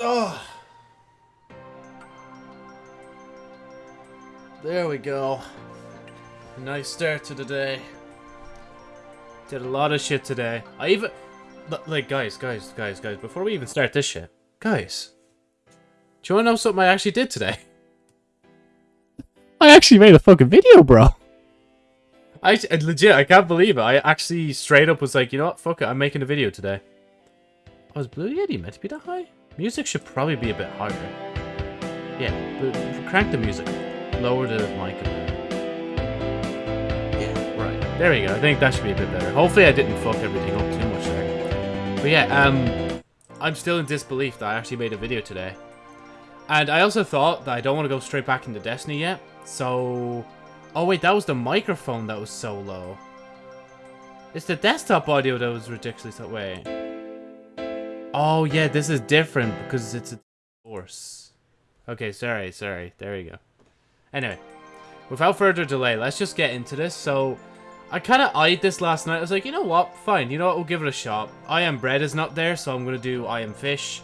Oh. There we go. A nice start to the day. Did a lot of shit today. I even... Like, guys, guys, guys, guys, before we even start this shit. Guys. Do you want to know something I actually did today? I actually made a fucking video, bro. I legit, I can't believe it. I actually straight up was like, you know what, fuck it, I'm making a video today. Oh, is Blue Yeti meant to be that high? Music should probably be a bit higher. Yeah, but crank the music. Lower the mic a bit. Yeah, right. There we go. I think that should be a bit better. Hopefully I didn't fuck everything up too much there. But yeah, um, I'm still in disbelief that I actually made a video today. And I also thought that I don't want to go straight back into Destiny yet. So... Oh wait, that was the microphone that was so low. It's the desktop audio that was ridiculously... so... Wait. Oh, yeah, this is different because it's a horse. Okay, sorry, sorry. There we go. Anyway, without further delay, let's just get into this. So, I kind of eyed this last night. I was like, you know what? Fine. You know what? We'll give it a shot. I am bread is not there, so I'm going to do I am fish.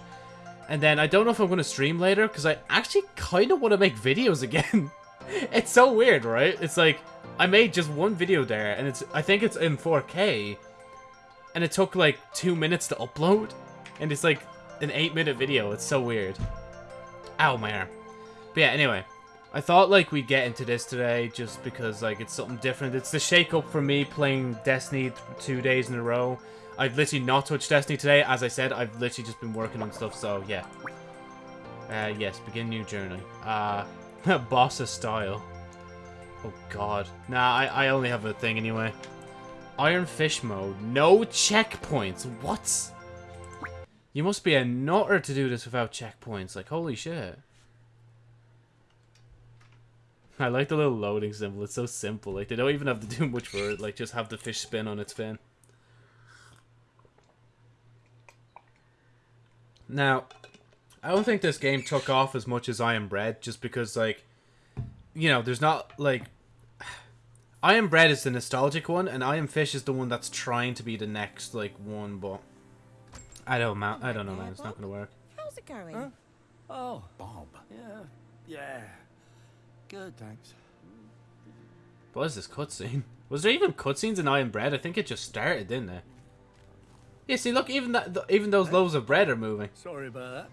And then I don't know if I'm going to stream later because I actually kind of want to make videos again. it's so weird, right? It's like, I made just one video there, and it's I think it's in 4K. And it took like two minutes to upload. And it's like an eight minute video. It's so weird. Ow, my arm. But yeah, anyway. I thought like we'd get into this today just because like it's something different. It's the shake up for me playing Destiny two days in a row. I've literally not touched Destiny today. As I said, I've literally just been working on stuff, so yeah. Uh, yes, begin new journey. Uh, boss's style. Oh god. Nah, I, I only have a thing anyway. Iron Fish mode. No checkpoints. What? You must be a nutter to do this without checkpoints. Like, holy shit. I like the little loading symbol. It's so simple. Like, they don't even have to do much for it. Like, just have the fish spin on its fin. Now, I don't think this game took off as much as I Am Bread, just because, like, you know, there's not, like... I Am Bread is the nostalgic one, and I Am Fish is the one that's trying to be the next, like, one, but... I don't, man. I don't know, man. It's not gonna work. How's it going? Huh? Oh, Bob. Yeah, yeah. Good, thanks. What is this cutscene? Was there even cutscenes in I Am Bread? I think it just started, didn't it? Yeah, see, look, even that, even those loaves of bread are moving. Sorry about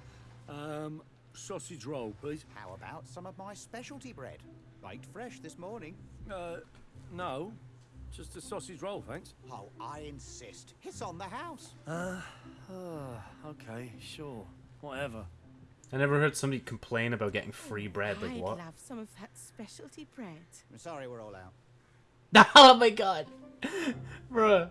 that. Um, sausage roll, please. How about some of my specialty bread? Baked fresh this morning. Uh, no. Just a sausage roll, thanks. Oh, I insist. It's on the house. Uh, uh, okay, sure. Whatever. I never heard somebody complain about getting free bread. Like I'd what? love some of that specialty bread. I'm sorry we're all out. oh my god, bruh.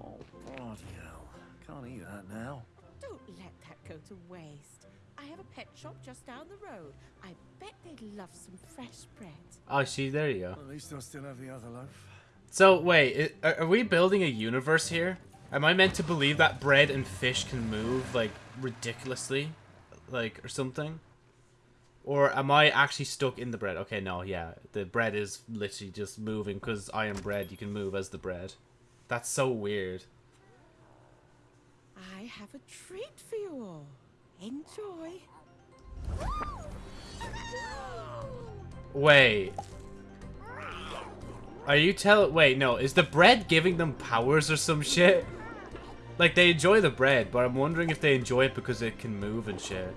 Oh, bloody hell. Can't eat that now. Don't let that go to waste. I have a pet shop just down the road. I bet they'd love some fresh bread. Oh, see, there you go. At least I still have the other loaf. So wait, are we building a universe here? Am I meant to believe that bread and fish can move like ridiculously, like or something? Or am I actually stuck in the bread? Okay, no, yeah, the bread is literally just moving because I am bread. You can move as the bread. That's so weird. I have a treat for you all. Enjoy. Wait. Are you tell? Wait, no. Is the bread giving them powers or some shit? Like they enjoy the bread, but I'm wondering if they enjoy it because it can move and shit.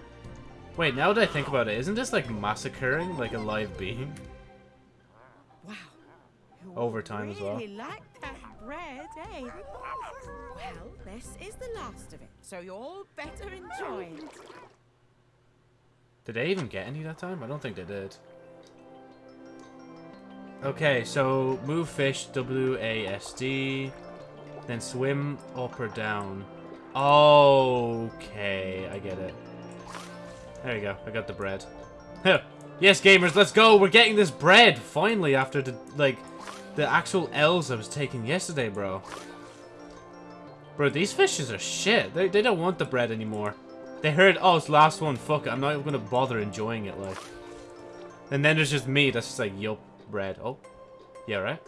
Wait, now that I think about it, isn't this like massacring like a live being? Wow. Overtime as well. Really like that bread, eh? Well, this is the last of it, so you all better enjoy it. Did they even get any that time? I don't think they did. Okay, so move fish, W-A-S-D. Then swim up or down. Okay, I get it. There you go, I got the bread. yes, gamers, let's go! We're getting this bread, finally, after the, like, the actual L's I was taking yesterday, bro. Bro, these fishes are shit. They, they don't want the bread anymore. They heard, oh, it's last one, fuck it, I'm not even gonna bother enjoying it, like. And then there's just me that's just like, yup, bread. Oh, yeah, right?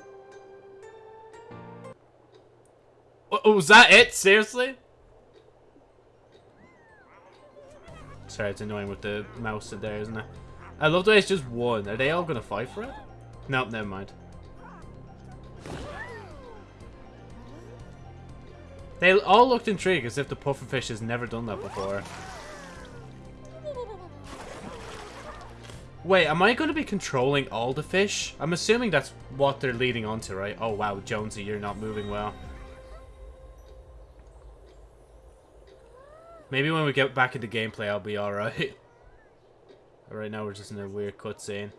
Oh, was that it? Seriously? Sorry, it's annoying with the mouse in there, isn't it? I love the way it's just one. Are they all gonna fight for it? Nope, never mind. They all looked intrigued as if the pufferfish has never done that before. Wait, am I going to be controlling all the fish? I'm assuming that's what they're leading on to, right? Oh, wow, Jonesy, you're not moving well. Maybe when we get back into gameplay, I'll be alright. right now, we're just in a weird cutscene.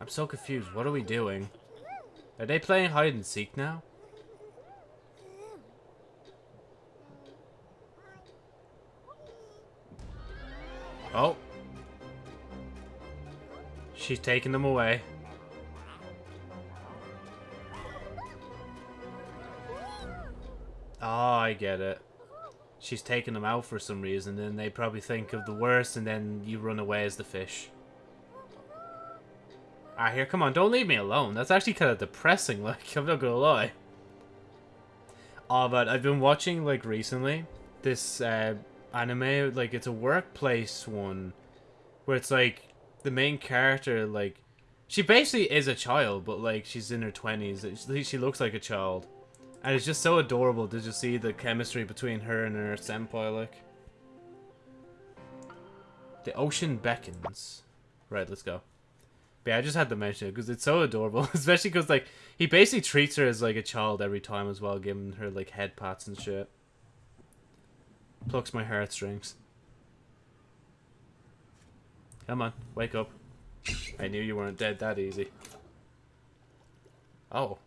I'm so confused. What are we doing? Are they playing hide and seek now? Oh. She's taking them away. Oh, I get it. She's taking them out for some reason, and they probably think of the worst, and then you run away as the fish. Ah, here, come on, don't leave me alone. That's actually kind of depressing, like, I'm not gonna lie. Oh, but I've been watching, like, recently, this, uh, anime, like, it's a workplace one, where it's, like, the main character, like, she basically is a child, but, like, she's in her 20s. She looks like a child. And it's just so adorable Did you see the chemistry between her and her senpai, like. The ocean beckons. Right, let's go. But yeah, I just had to mention it because it's so adorable. Especially because, like, he basically treats her as, like, a child every time as well, giving her, like, head pats and shit. Plucks my heartstrings. Come on, wake up. I knew you weren't dead that easy. Oh.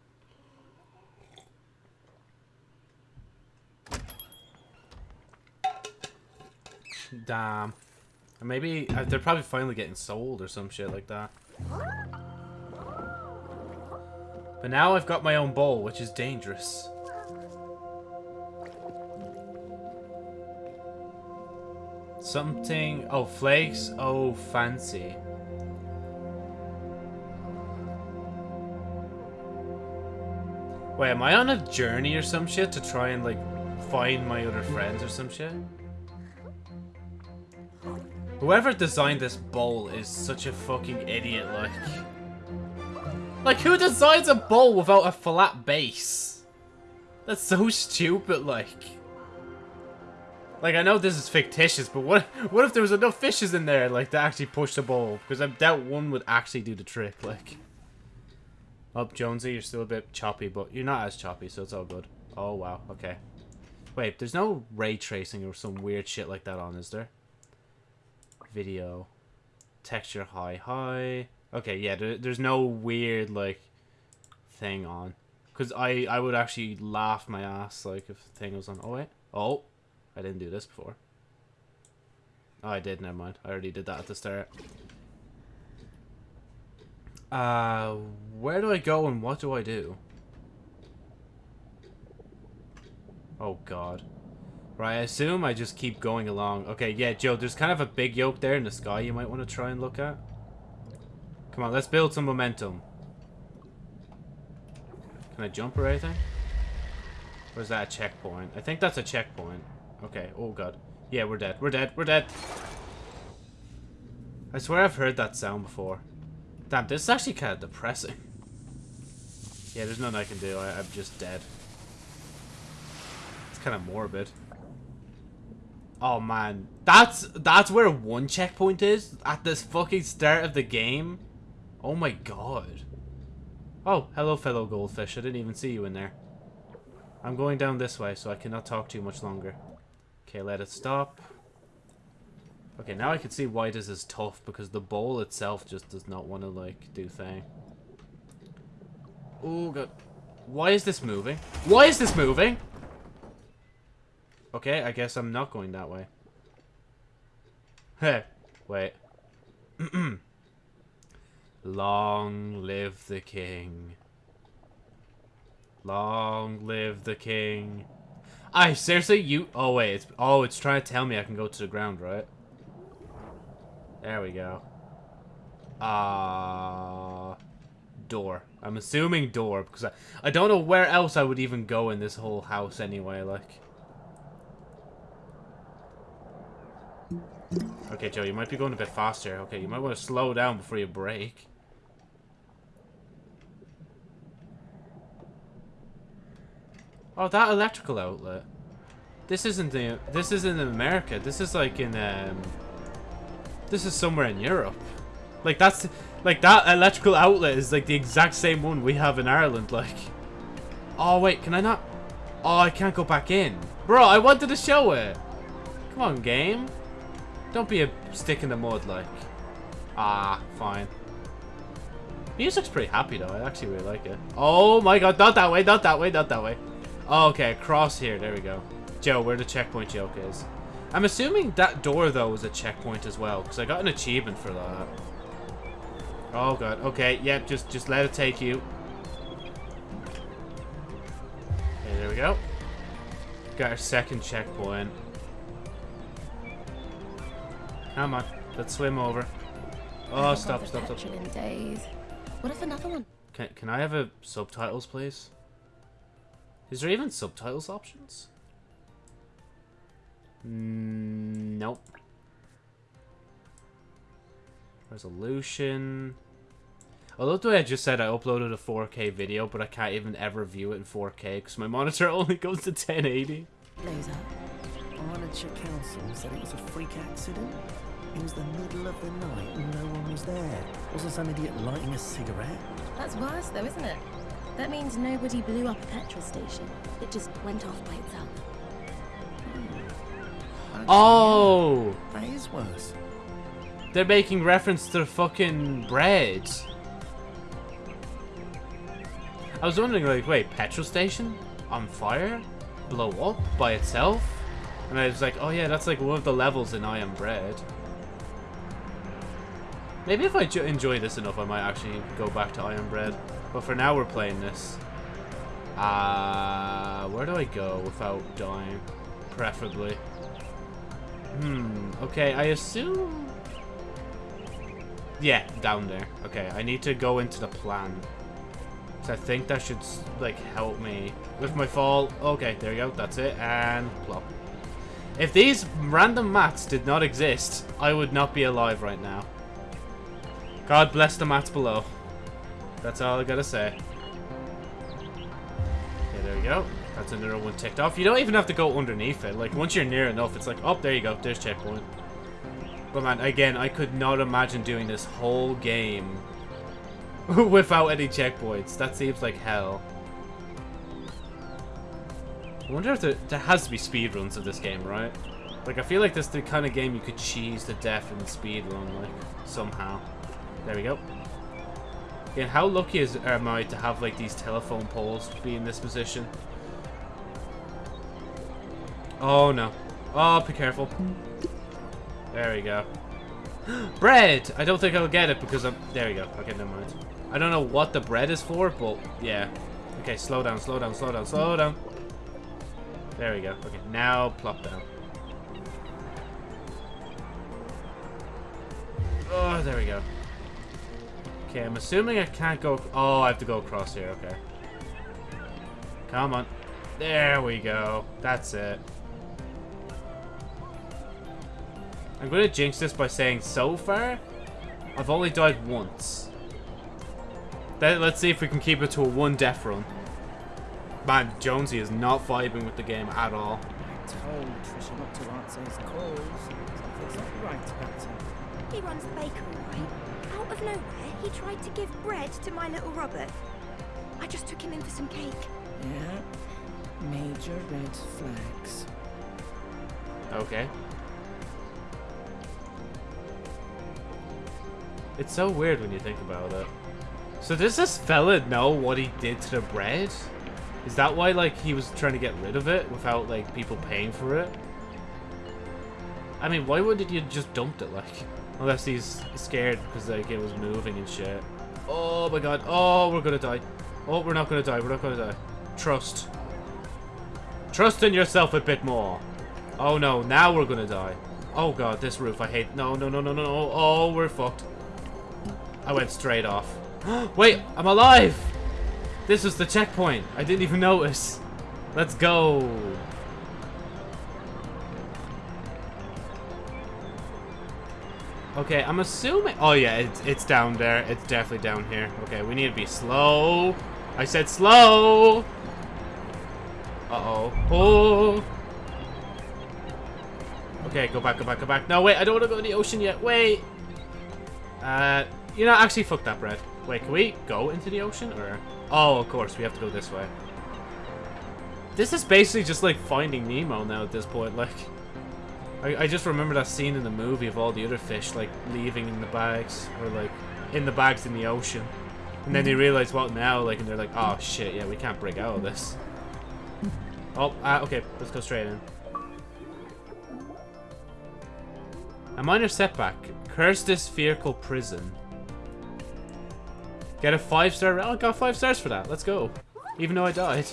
Damn. Maybe uh, they're probably finally getting sold or some shit like that. But now I've got my own bowl, which is dangerous. Something... Oh, flakes. Oh, fancy. Wait, am I on a journey or some shit to try and, like, find my other friends or some shit? Whoever designed this bowl is such a fucking idiot, like. Like, who designs a bowl without a flat base? That's so stupid, like. Like, I know this is fictitious, but what what if there was enough fishes in there, like, to actually push the bowl? Because I doubt one would actually do the trick, like. Up, oh, Jonesy, you're still a bit choppy, but you're not as choppy, so it's all good. Oh, wow, okay. Wait, there's no ray tracing or some weird shit like that on, is there? Video. Texture high, high. Okay, yeah, there, there's no weird, like, thing on. Because I, I would actually laugh my ass, like, if the thing was on. Oh, wait. Oh, I didn't do this before. Oh, I did, never mind. I already did that at the start. Uh, where do I go and what do I do? Oh, God. Right, I assume I just keep going along. Okay, yeah, Joe, there's kind of a big yoke there in the sky you might want to try and look at. Come on, let's build some momentum. Can I jump or anything? Or is that a checkpoint? I think that's a checkpoint. Okay, oh god. Yeah, we're dead. We're dead. We're dead. I swear I've heard that sound before. Damn, this is actually kind of depressing. Yeah, there's nothing I can do. I, I'm just dead. It's kind of morbid. Oh man, that's that's where one checkpoint is at this fucking start of the game. Oh my god. Oh, hello fellow goldfish. I didn't even see you in there. I'm going down this way, so I cannot talk too much longer. Okay, let it stop. Okay, now I can see why this is tough, because the bowl itself just does not want to, like, do thing. Oh, god. Why is this moving? Why is this moving? Okay, I guess I'm not going that way. Hey, wait. Long live the king. Long live the king. I seriously, you. Oh wait, it's oh, it's trying to tell me I can go to the ground, right? There we go. Ah, uh, door. I'm assuming door, because I, I don't know where else I would even go in this whole house anyway, like. Okay, Joe, you might be going a bit faster. Okay, you might want to slow down before you brake. Oh, that electrical outlet. This isn't the. This isn't in America. This is like in um. This is somewhere in Europe. Like that's like that electrical outlet is like the exact same one we have in Ireland. Like. Oh wait, can I not? Oh, I can't go back in, bro. I wanted to show it. Come on, game. Don't be a stick in the mud, like. Ah, fine. Music's pretty happy though. I actually really like it. Oh my god, not that way, not that way, not that way. Okay, across here. There we go. Joe, where the checkpoint joke is. I'm assuming that door, though, is a checkpoint as well, because I got an achievement for that. Oh, God. Okay, yep, yeah, just, just let it take you. Okay, there we go. Got our second checkpoint. Come on, let's swim over. Oh, stop, stop, stop. In days. What if another one? Can, can I have a subtitles, please? Is there even subtitles options? Mm, nope. Resolution. I love the way I just said I uploaded a 4K video, but I can't even ever view it in 4K because my monitor only goes to 1080. Laser, Arnardshire Council said it was a freak accident. It was the middle of the night and no one was there. Wasn't some idiot lighting a cigarette? That's worse though, isn't it? That means nobody blew up a petrol station. It just went off by itself. Actually, Oh! That is worse. They're making reference to the fucking bread. I was wondering, like, wait, petrol station? On fire? Blow up by itself? And I was like, oh yeah, that's like one of the levels in I Am Bread. Maybe if I enjoy this enough, I might actually go back to I Am Bread. But for now, we're playing this. Uh, where do I go without dying? Preferably. Hmm, okay, I assume... Yeah, down there. Okay, I need to go into the plan. So I think that should, like, help me with my fall. Okay, there you go, that's it, and plop. If these random mats did not exist, I would not be alive right now. God bless the mats below. That's all I gotta say. Okay, there we go. That's another one ticked off. You don't even have to go underneath it. Like, once you're near enough, it's like, oh, there you go. There's checkpoint. But man, again, I could not imagine doing this whole game without any checkpoints. That seems like hell. I wonder if there, there has to be speedruns of this game, right? Like, I feel like this is the kind of game you could cheese to death in speedrun, like, somehow. There we go. Again, how lucky is am I to have, like, these telephone poles be in this position? Oh, no. Oh, be careful. There we go. bread! I don't think I'll get it because I'm... There we go. Okay, never mind. I don't know what the bread is for, but yeah. Okay, slow down, slow down, slow down, slow down. There we go. Okay, now plop down. Oh, there we go. Okay, I'm assuming I can't go... Oh, I have to go across here. Okay. Come on. There we go. That's it. I'm going to jinx this by saying so far, I've only died once. Then let's see if we can keep it to a one death run. Man, Jonesy is not vibing with the game at all. I told Trisha not to answer his calls. Something's not right about him. He runs the bakery, right? Out of nowhere, he tried to give bread to my little Robert. I just took him in for some cake. Yeah. Major red flags. Okay. It's so weird when you think about it. So does this fella know what he did to the bread? Is that why, like, he was trying to get rid of it without, like, people paying for it? I mean, why wouldn't you just dumped it, like? Unless he's scared because, like, it was moving and shit. Oh my god. Oh, we're gonna die. Oh, we're not gonna die. We're not gonna die. Trust. Trust in yourself a bit more. Oh no, now we're gonna die. Oh god, this roof, I hate- No, no, no, no, no, no. Oh, we're fucked. I went straight off. Wait, I'm alive! This was the checkpoint. I didn't even notice. Let's go. Okay, I'm assuming... Oh, yeah, it's, it's down there. It's definitely down here. Okay, we need to be slow. I said slow. Uh-oh. Oh. Okay, go back, go back, go back. No, wait, I don't want to go in the ocean yet. Wait. Uh, you know, actually, fuck that bread. Wait, can we go into the ocean, or... Oh, of course, we have to go this way. This is basically just like Finding Nemo now at this point, like... I, I just remember that scene in the movie of all the other fish, like, leaving in the bags, or, like, in the bags in the ocean. And then they realize what now, like, and they're like, oh, shit, yeah, we can't break out of this. Oh, uh, okay, let's go straight in. A minor setback. Curse this vehicle prison. Get a five star. Oh, I got five stars for that. Let's go. Even though I died.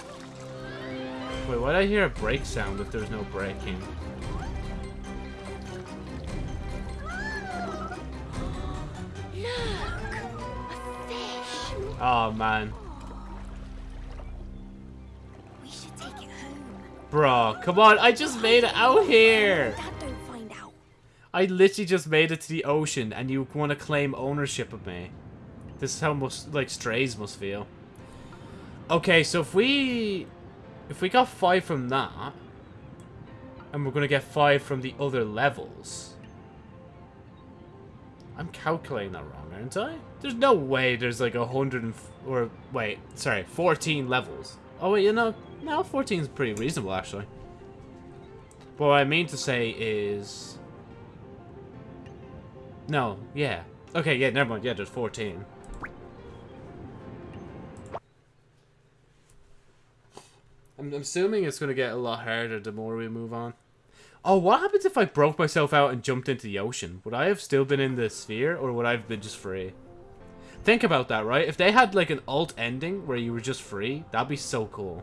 Wait, why did I hear a brake sound if there's no braking? Fish. Oh, man. We should take it home. Bro, come on. I just made it out here. Dad don't find out. I literally just made it to the ocean and you want to claim ownership of me. This is how most, like, strays must feel. Okay, so if we... If we got five from that... And we're going to get five from the other levels... I'm calculating that wrong, aren't I? There's no way there's like a hundred and... Or, wait, sorry, 14 levels. Oh, wait, you know, no, 14 is pretty reasonable, actually. But what I mean to say is... No, yeah. Okay, yeah, never mind. Yeah, there's 14. I'm assuming it's going to get a lot harder the more we move on. Oh, what happens if I broke myself out and jumped into the ocean? Would I have still been in the sphere, or would I have been just free? Think about that, right? If they had, like, an alt ending where you were just free, that'd be so cool.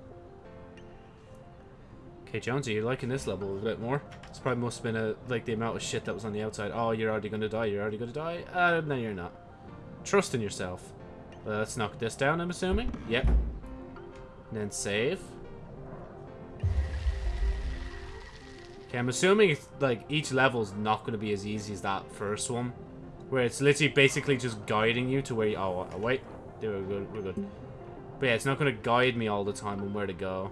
Okay, Jonesy, you're liking this level a bit more. It's probably must have been, a, like, the amount of shit that was on the outside. Oh, you're already gonna die, you're already gonna die? Uh, no, you're not. Trust in yourself. Let's knock this down, I'm assuming. Yep. And then save. Okay, I'm assuming it's, like each level's not going to be as easy as that first one, where it's literally basically just guiding you to where you. Oh, uh, wait, yeah, we're good, we're good. But yeah, it's not going to guide me all the time on where to go.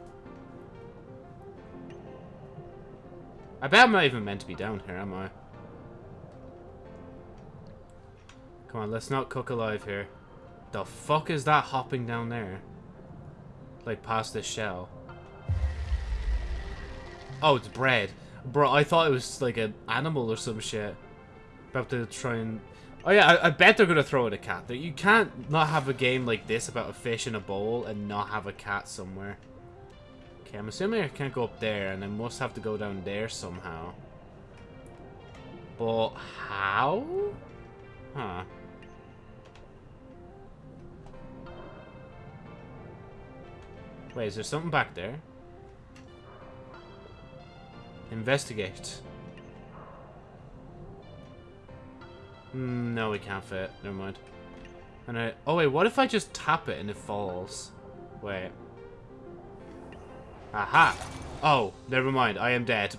I bet I'm not even meant to be down here, am I? Come on, let's not cook alive here. The fuck is that hopping down there? Like past this shell. Oh, it's bread. Bro, I thought it was like an animal or some shit. About to try and... Oh yeah, I, I bet they're going to throw it a cat. You can't not have a game like this about a fish in a bowl and not have a cat somewhere. Okay, I'm assuming I can't go up there and I must have to go down there somehow. But how? Huh. Wait, is there something back there? Investigate. Mm, no, we can't fit. Never mind. And I, oh wait, what if I just tap it and it falls? Wait. Aha! Oh, never mind. I am dead.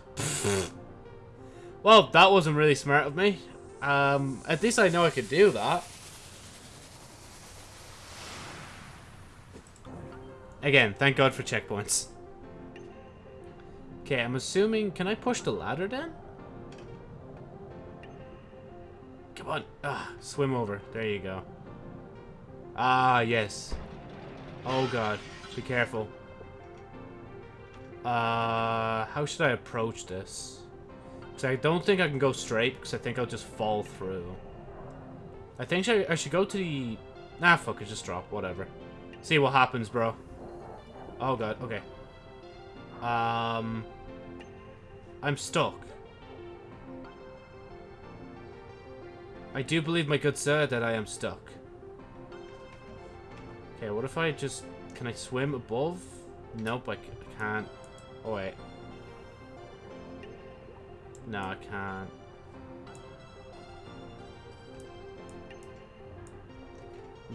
well, that wasn't really smart of me. Um, at least I know I could do that. Again, thank God for checkpoints. Okay, I'm assuming... Can I push the ladder then? Come on. Ah, swim over. There you go. Ah, yes. Oh, God. Be careful. Uh, how should I approach this? Because I don't think I can go straight, because I think I'll just fall through. I think I should go to the... Nah, fuck it, just drop. Whatever. See what happens, bro. Oh, God. Okay. Um... I'm stuck. I do believe, my good sir, that I am stuck. Okay, what if I just... Can I swim above? Nope, I, I can't. Oh, wait. No, I can't.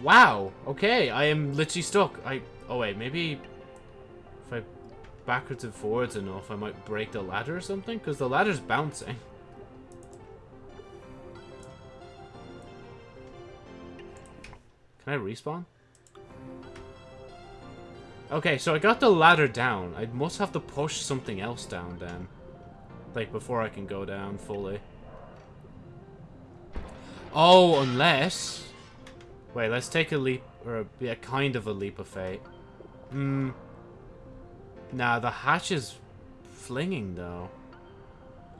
Wow. Okay, I am literally stuck. I Oh wait, maybe backwards and forwards enough, I might break the ladder or something? Because the ladder's bouncing. Can I respawn? Okay, so I got the ladder down. I must have to push something else down then. Like, before I can go down fully. Oh, unless... Wait, let's take a leap, or a, yeah, kind of a leap of fate. Hmm. Nah, the hatch is flinging, though.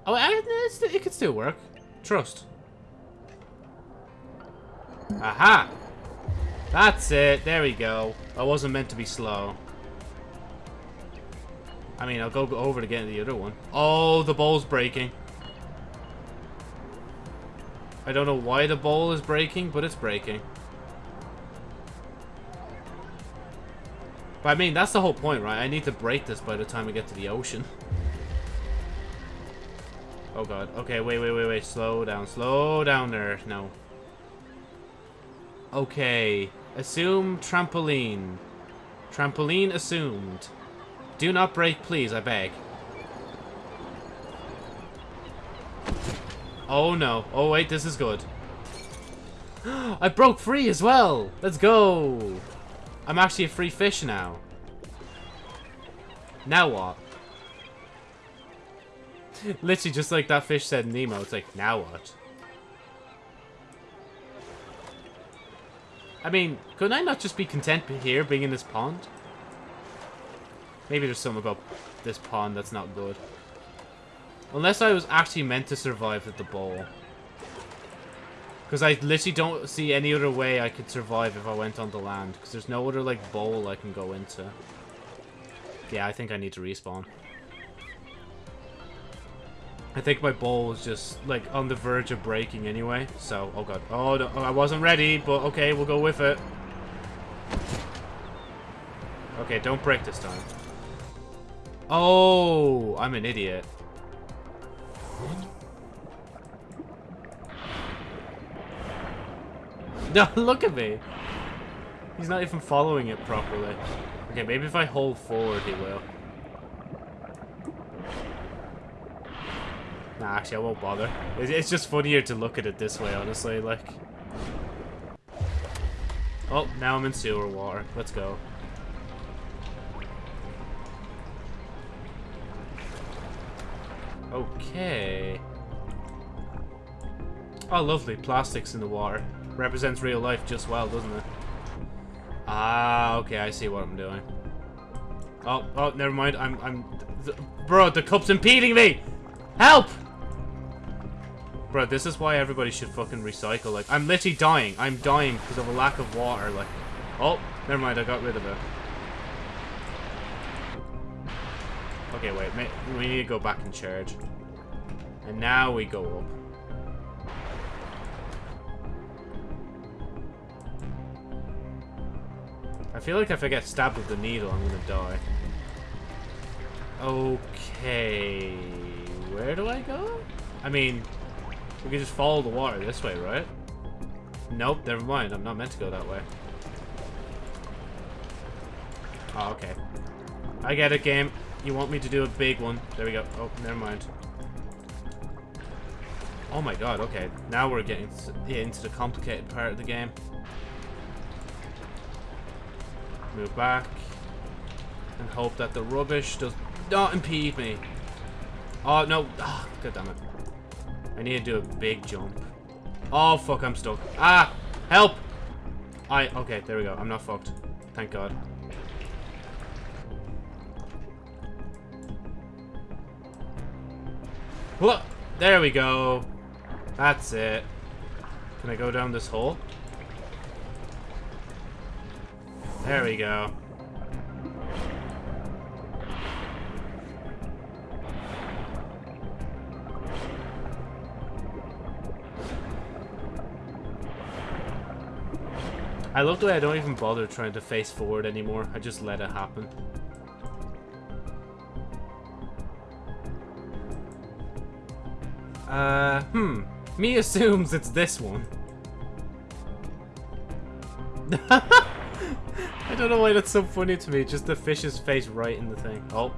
Oh, it could still work. Trust. Aha! That's it. There we go. I wasn't meant to be slow. I mean, I'll go over to get the other one. Oh, the bowl's breaking. I don't know why the bowl is breaking, but it's breaking. But I mean, that's the whole point, right? I need to break this by the time we get to the ocean. Oh god. Okay, wait, wait, wait, wait. Slow down. Slow down there. No. Okay. Assume trampoline. Trampoline assumed. Do not break, please, I beg. Oh no. Oh wait, this is good. I broke free as well! Let's go! I'm actually a free fish now. Now what? Literally just like that fish said Nemo, it's like, now what? I mean, could I not just be content here, being in this pond? Maybe there's something about this pond that's not good. Unless I was actually meant to survive with the bowl. Because I literally don't see any other way I could survive if I went on the land. Because there's no other, like, bowl I can go into. Yeah, I think I need to respawn. I think my bowl is just, like, on the verge of breaking anyway. So, oh god. Oh, no, I wasn't ready, but okay, we'll go with it. Okay, don't break this time. Oh, I'm an idiot. No, look at me. He's not even following it properly. Okay, maybe if I hold forward, he will. Nah, actually, I won't bother. It's just funnier to look at it this way, honestly, like... Oh, now I'm in sewer water. Let's go. Okay. Oh, lovely. Plastics in the water. Represents real life just well, doesn't it? Ah, okay, I see what I'm doing. Oh, oh, never mind. I'm, I'm... Th bro, the cup's impeding me! Help! Bro, this is why everybody should fucking recycle. Like, I'm literally dying. I'm dying because of a lack of water. Like, oh, never mind. I got rid of it. Okay, wait. We need to go back and charge. And now we go up. I feel like if I get stabbed with the needle, I'm gonna die. Okay... Where do I go? I mean, we can just follow the water this way, right? Nope, never mind. I'm not meant to go that way. Oh, okay. I get it, game. You want me to do a big one. There we go. Oh, never mind. Oh my god, okay. Now we're getting into the complicated part of the game. Move back. And hope that the rubbish does not impede me. Oh, no. Oh, God damn it. I need to do a big jump. Oh, fuck, I'm stuck. Ah! Help! I... Okay, there we go. I'm not fucked. Thank God. What? There we go. That's it. Can I go down this hole? There we go. I love the way I don't even bother trying to face forward anymore. I just let it happen. Uh, hmm. Me assumes it's this one. I don't know why that's so funny to me. Just the fish's face right in the thing. Oh.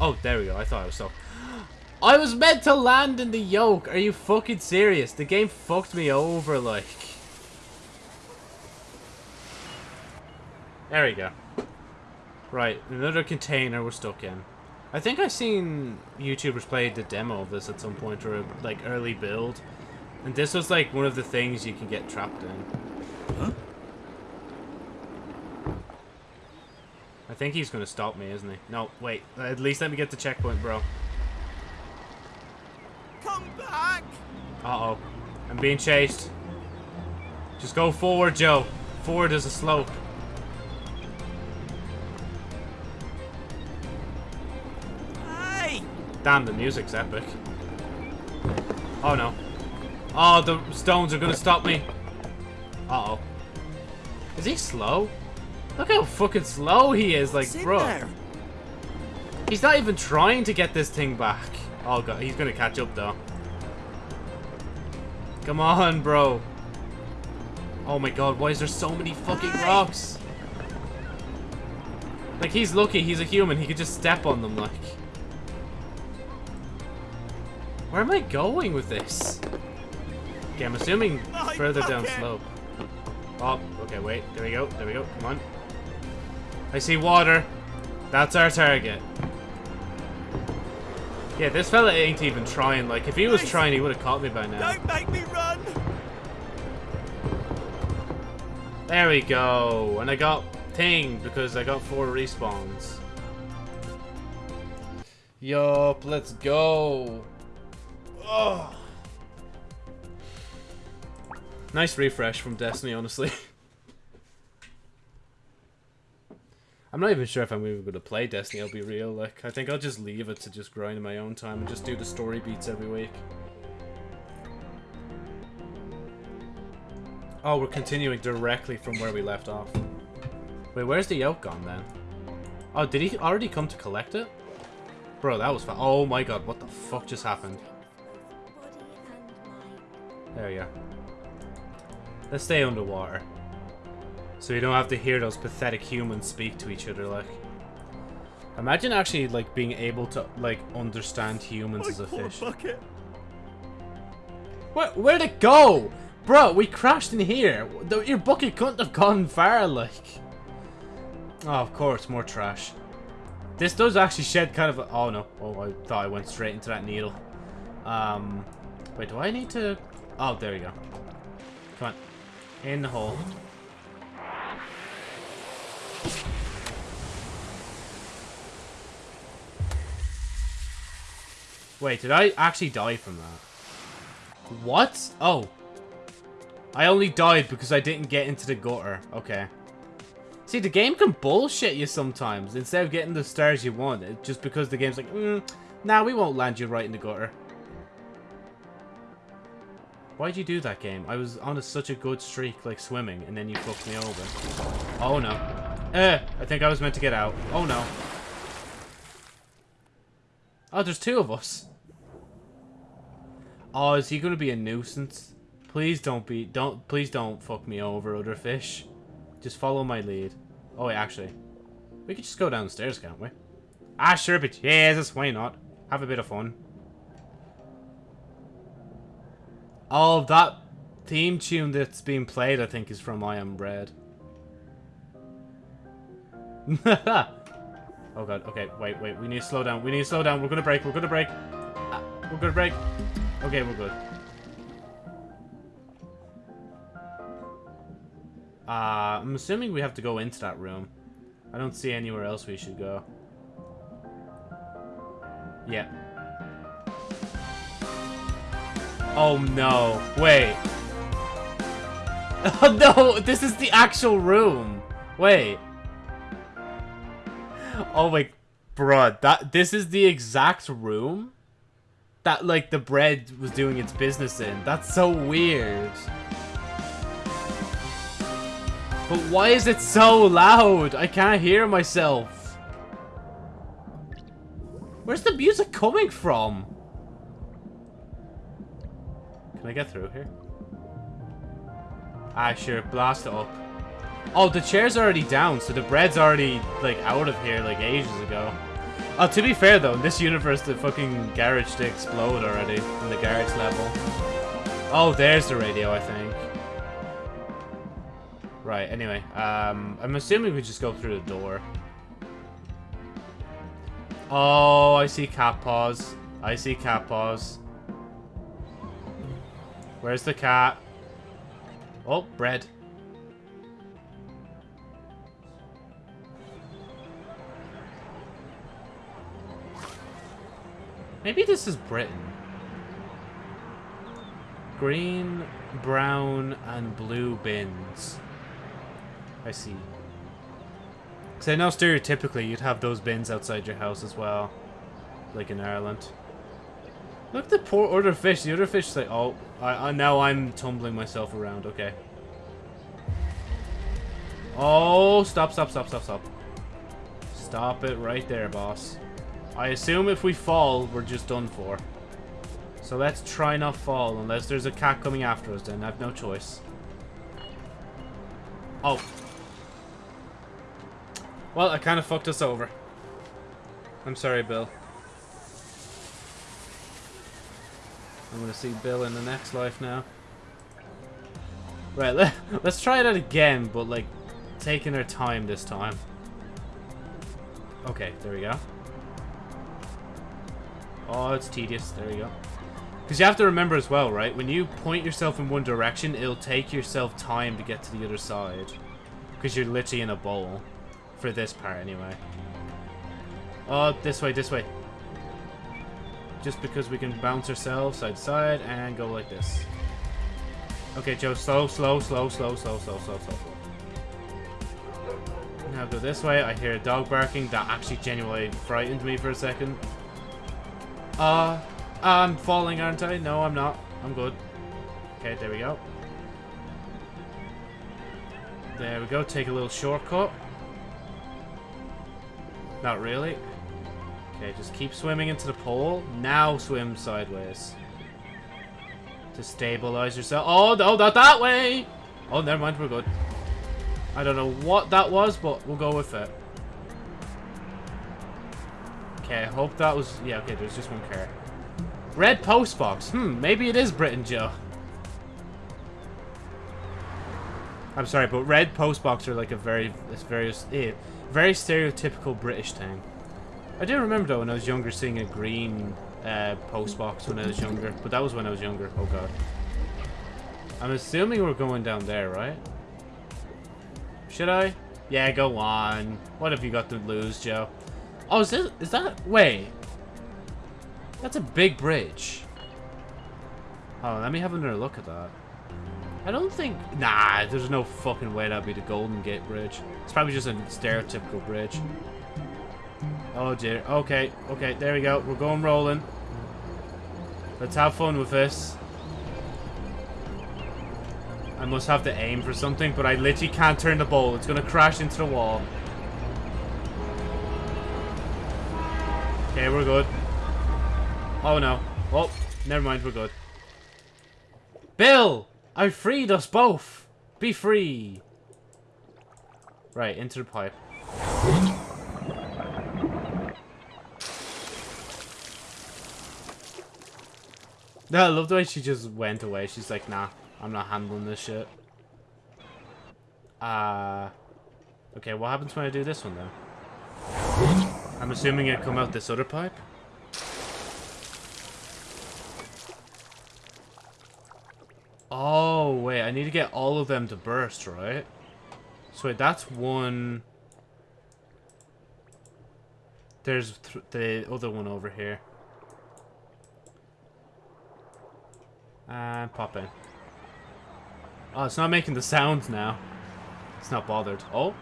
Oh, there we go. I thought I was so... I was meant to land in the yoke. Are you fucking serious? The game fucked me over, like. There we go. Right, another container we're stuck in. I think I've seen YouTubers play the demo of this at some point, or like early build. And this was like one of the things you can get trapped in. Huh? I think he's going to stop me, isn't he? No, wait. At least let me get the checkpoint, bro. Come back! Uh-oh. I'm being chased. Just go forward, Joe. Forward is a slope. Hey! Damn, the music's epic. Oh, no. Oh, the stones are gonna stop me. Uh-oh. Is he slow? Look how fucking slow he is, like, bro. there? He's not even trying to get this thing back. Oh, God, he's gonna catch up, though. Come on, bro. Oh my god, why is there so many fucking rocks? Like, he's lucky he's a human. He could just step on them, like. Where am I going with this? Okay, I'm assuming further down slope. Oh, okay, wait. There we go. There we go. Come on. I see water. That's our target. Yeah, this fella ain't even trying. Like, if he was trying, he would have caught me by now. Don't make me run! There we go. And I got thing because I got four respawns. Yup, let's go. Oh. Nice refresh from Destiny, honestly. I'm not even sure if I'm even going to play Destiny, I'll be real. Like, I think I'll just leave it to just grind in my own time and just do the story beats every week. Oh, we're continuing directly from where we left off. Wait, where's the yoke gone then? Oh, did he already come to collect it? Bro, that was fun. Oh my god, what the fuck just happened? Body and mind. There you go. Let's stay underwater. So you don't have to hear those pathetic humans speak to each other like. Imagine actually like being able to like understand humans as a fish. bucket. Where, where'd it go? Bro, we crashed in here. The- Your bucket couldn't have gone far, like. Oh, of course, more trash. This does actually shed kind of a... Oh, no. Oh, I thought I went straight into that needle. Um, wait, do I need to... Oh, there you go. Come on. In the hole. Wait, did I actually die from that? What? Oh. I only died because I didn't get into the gutter. Okay. See, the game can bullshit you sometimes. Instead of getting the stars you want, it, just because the game's like, mm, nah, we won't land you right in the gutter. Why'd you do that game? I was on a, such a good streak, like swimming, and then you fucked me over. Oh no. Eh, I think I was meant to get out. Oh no. Oh, there's two of us. Oh, is he gonna be a nuisance? Please don't be, don't, please don't fuck me over, other fish. Just follow my lead. Oh wait, actually, we could just go downstairs, can't we? Ah, sure, but Jesus, why not? Have a bit of fun. Oh, that theme tune that's being played, I think, is from I Am Bread. oh god, okay, wait, wait, we need to slow down, we need to slow down, we're gonna break, we're gonna break. Ah, we're gonna break. Okay, we're good. Uh, I'm assuming we have to go into that room. I don't see anywhere else we should go. Yeah. Oh no, wait. Oh no, this is the actual room. Wait. Oh my, bruh, that, this is the exact room? That, like, the bread was doing its business in. That's so weird. But why is it so loud? I can't hear myself. Where's the music coming from? Can I get through here? Ah, sure. Blast it up. Oh, the chair's already down, so the bread's already, like, out of here, like, ages ago. Oh, to be fair, though, in this universe, the fucking garage did explode already in the garage level. Oh, there's the radio, I think. Right, anyway, um, I'm assuming we just go through the door. Oh, I see cat paws. I see cat paws. Where's the cat? Oh, bread. Maybe this is Britain. Green, brown, and blue bins. I see. Because I know stereotypically you'd have those bins outside your house as well. Like in Ireland. Look at the poor other fish. The other fish is like, oh, I, I, now I'm tumbling myself around. Okay. Oh, stop, stop, stop, stop, stop. Stop it right there, boss. I assume if we fall, we're just done for. So let's try not fall, unless there's a cat coming after us, then I have no choice. Oh. Well, I kind of fucked us over. I'm sorry, Bill. I'm gonna see Bill in the next life now. Right, let, let's try that again, but like, taking our time this time. Okay, there we go. Oh, it's tedious. There we go. Because you have to remember as well, right? When you point yourself in one direction, it'll take yourself time to get to the other side. Because you're literally in a bowl. For this part, anyway. Oh, this way, this way. Just because we can bounce ourselves side to side and go like this. Okay, Joe, slow, slow, slow, slow, slow, slow, slow, slow, slow. Now go this way. I hear a dog barking. That actually genuinely frightened me for a second. Uh, I'm falling, aren't I? No, I'm not. I'm good. Okay, there we go. There we go. Take a little shortcut. Not really. Okay, just keep swimming into the pole. Now swim sideways. To stabilize yourself. Oh, no, not that way! Oh, never mind. We're good. I don't know what that was, but we'll go with it. Okay, I hope that was... Yeah, okay, there's just one car. Red post box. Hmm, maybe it is Britain, Joe. I'm sorry, but red post box are like a very, it's very, eh, very stereotypical British thing. I do remember though when I was younger seeing a green uh, post box when I was younger, but that was when I was younger. Oh god. I'm assuming we're going down there, right? Should I? Yeah, go on. What have you got to lose, Joe? Oh, is this, is that, wait. That's a big bridge. Oh, let me have another look at that. I don't think... Nah, there's no fucking way that'd be the Golden Gate Bridge. It's probably just a stereotypical bridge. Oh dear. Okay, okay, there we go. We're going rolling. Let's have fun with this. I must have to aim for something, but I literally can't turn the ball. It's going to crash into the wall. Okay, we're good. Oh no. Oh, never mind, we're good. Bill! I freed us both! Be free! Right, into the pipe. No, I love the way she just went away. She's like, nah, I'm not handling this shit. Uh, okay, what happens when I do this one then? I'm assuming it come out this other pipe? Oh, wait, I need to get all of them to burst, right? So wait, that's one... There's th the other one over here. And pop in. Oh, it's not making the sounds now. It's not bothered. Oh.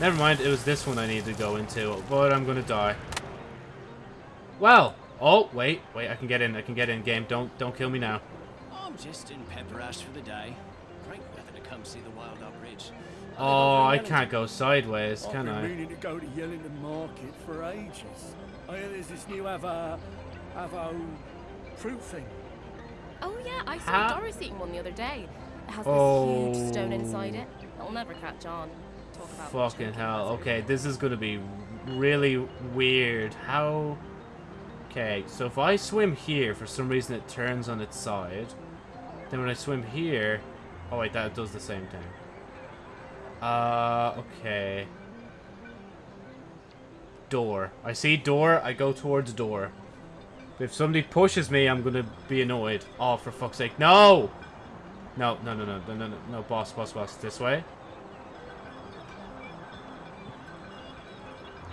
Never mind, it was this one I needed to go into, but I'm gonna die. Well. Oh, wait, wait, I can get in, I can get in, game. Don't, don't kill me now. I'm just in Pepperash for the day. Great weather to come see the Wild Up Ridge. Oh, I can't go sideways, can I? I've I? been meaning to go to Yellington Market for ages. Oh, I hear there's this new Avo, Avo fruit thing. Oh yeah, I saw How- Doris eating one the other day. It has Oh. this huge stone inside it. It'll never catch on. Fucking hell. Okay, this is gonna be really weird. How... Okay, so if I swim here, for some reason it turns on its side. Then when I swim here... Oh wait, that does the same thing. Uh, okay. Door. I see door, I go towards door. If somebody pushes me, I'm gonna be annoyed. Oh, for fuck's sake. No, no, no, no, no, no, no, no, boss, boss, boss. This way.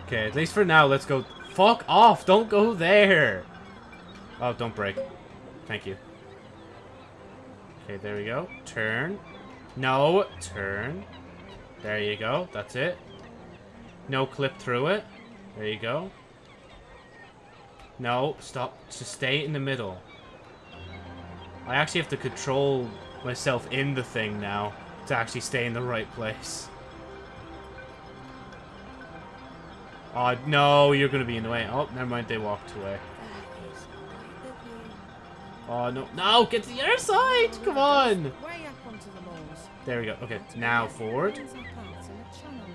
Okay, at least for now, let's go. Fuck off! Don't go there! Oh, don't break. Thank you. Okay, there we go. Turn. No, turn. There you go. That's it. No clip through it. There you go. No, stop. Just stay in the middle. I actually have to control myself in the thing now to actually stay in the right place. Oh, no, you're going to be in the way. Oh, never mind, they walked away. That is quite the view. Oh, no. No, get to the other side! Come on! Way up onto the moors. There we go. Okay, now forward. There's a path and a channel.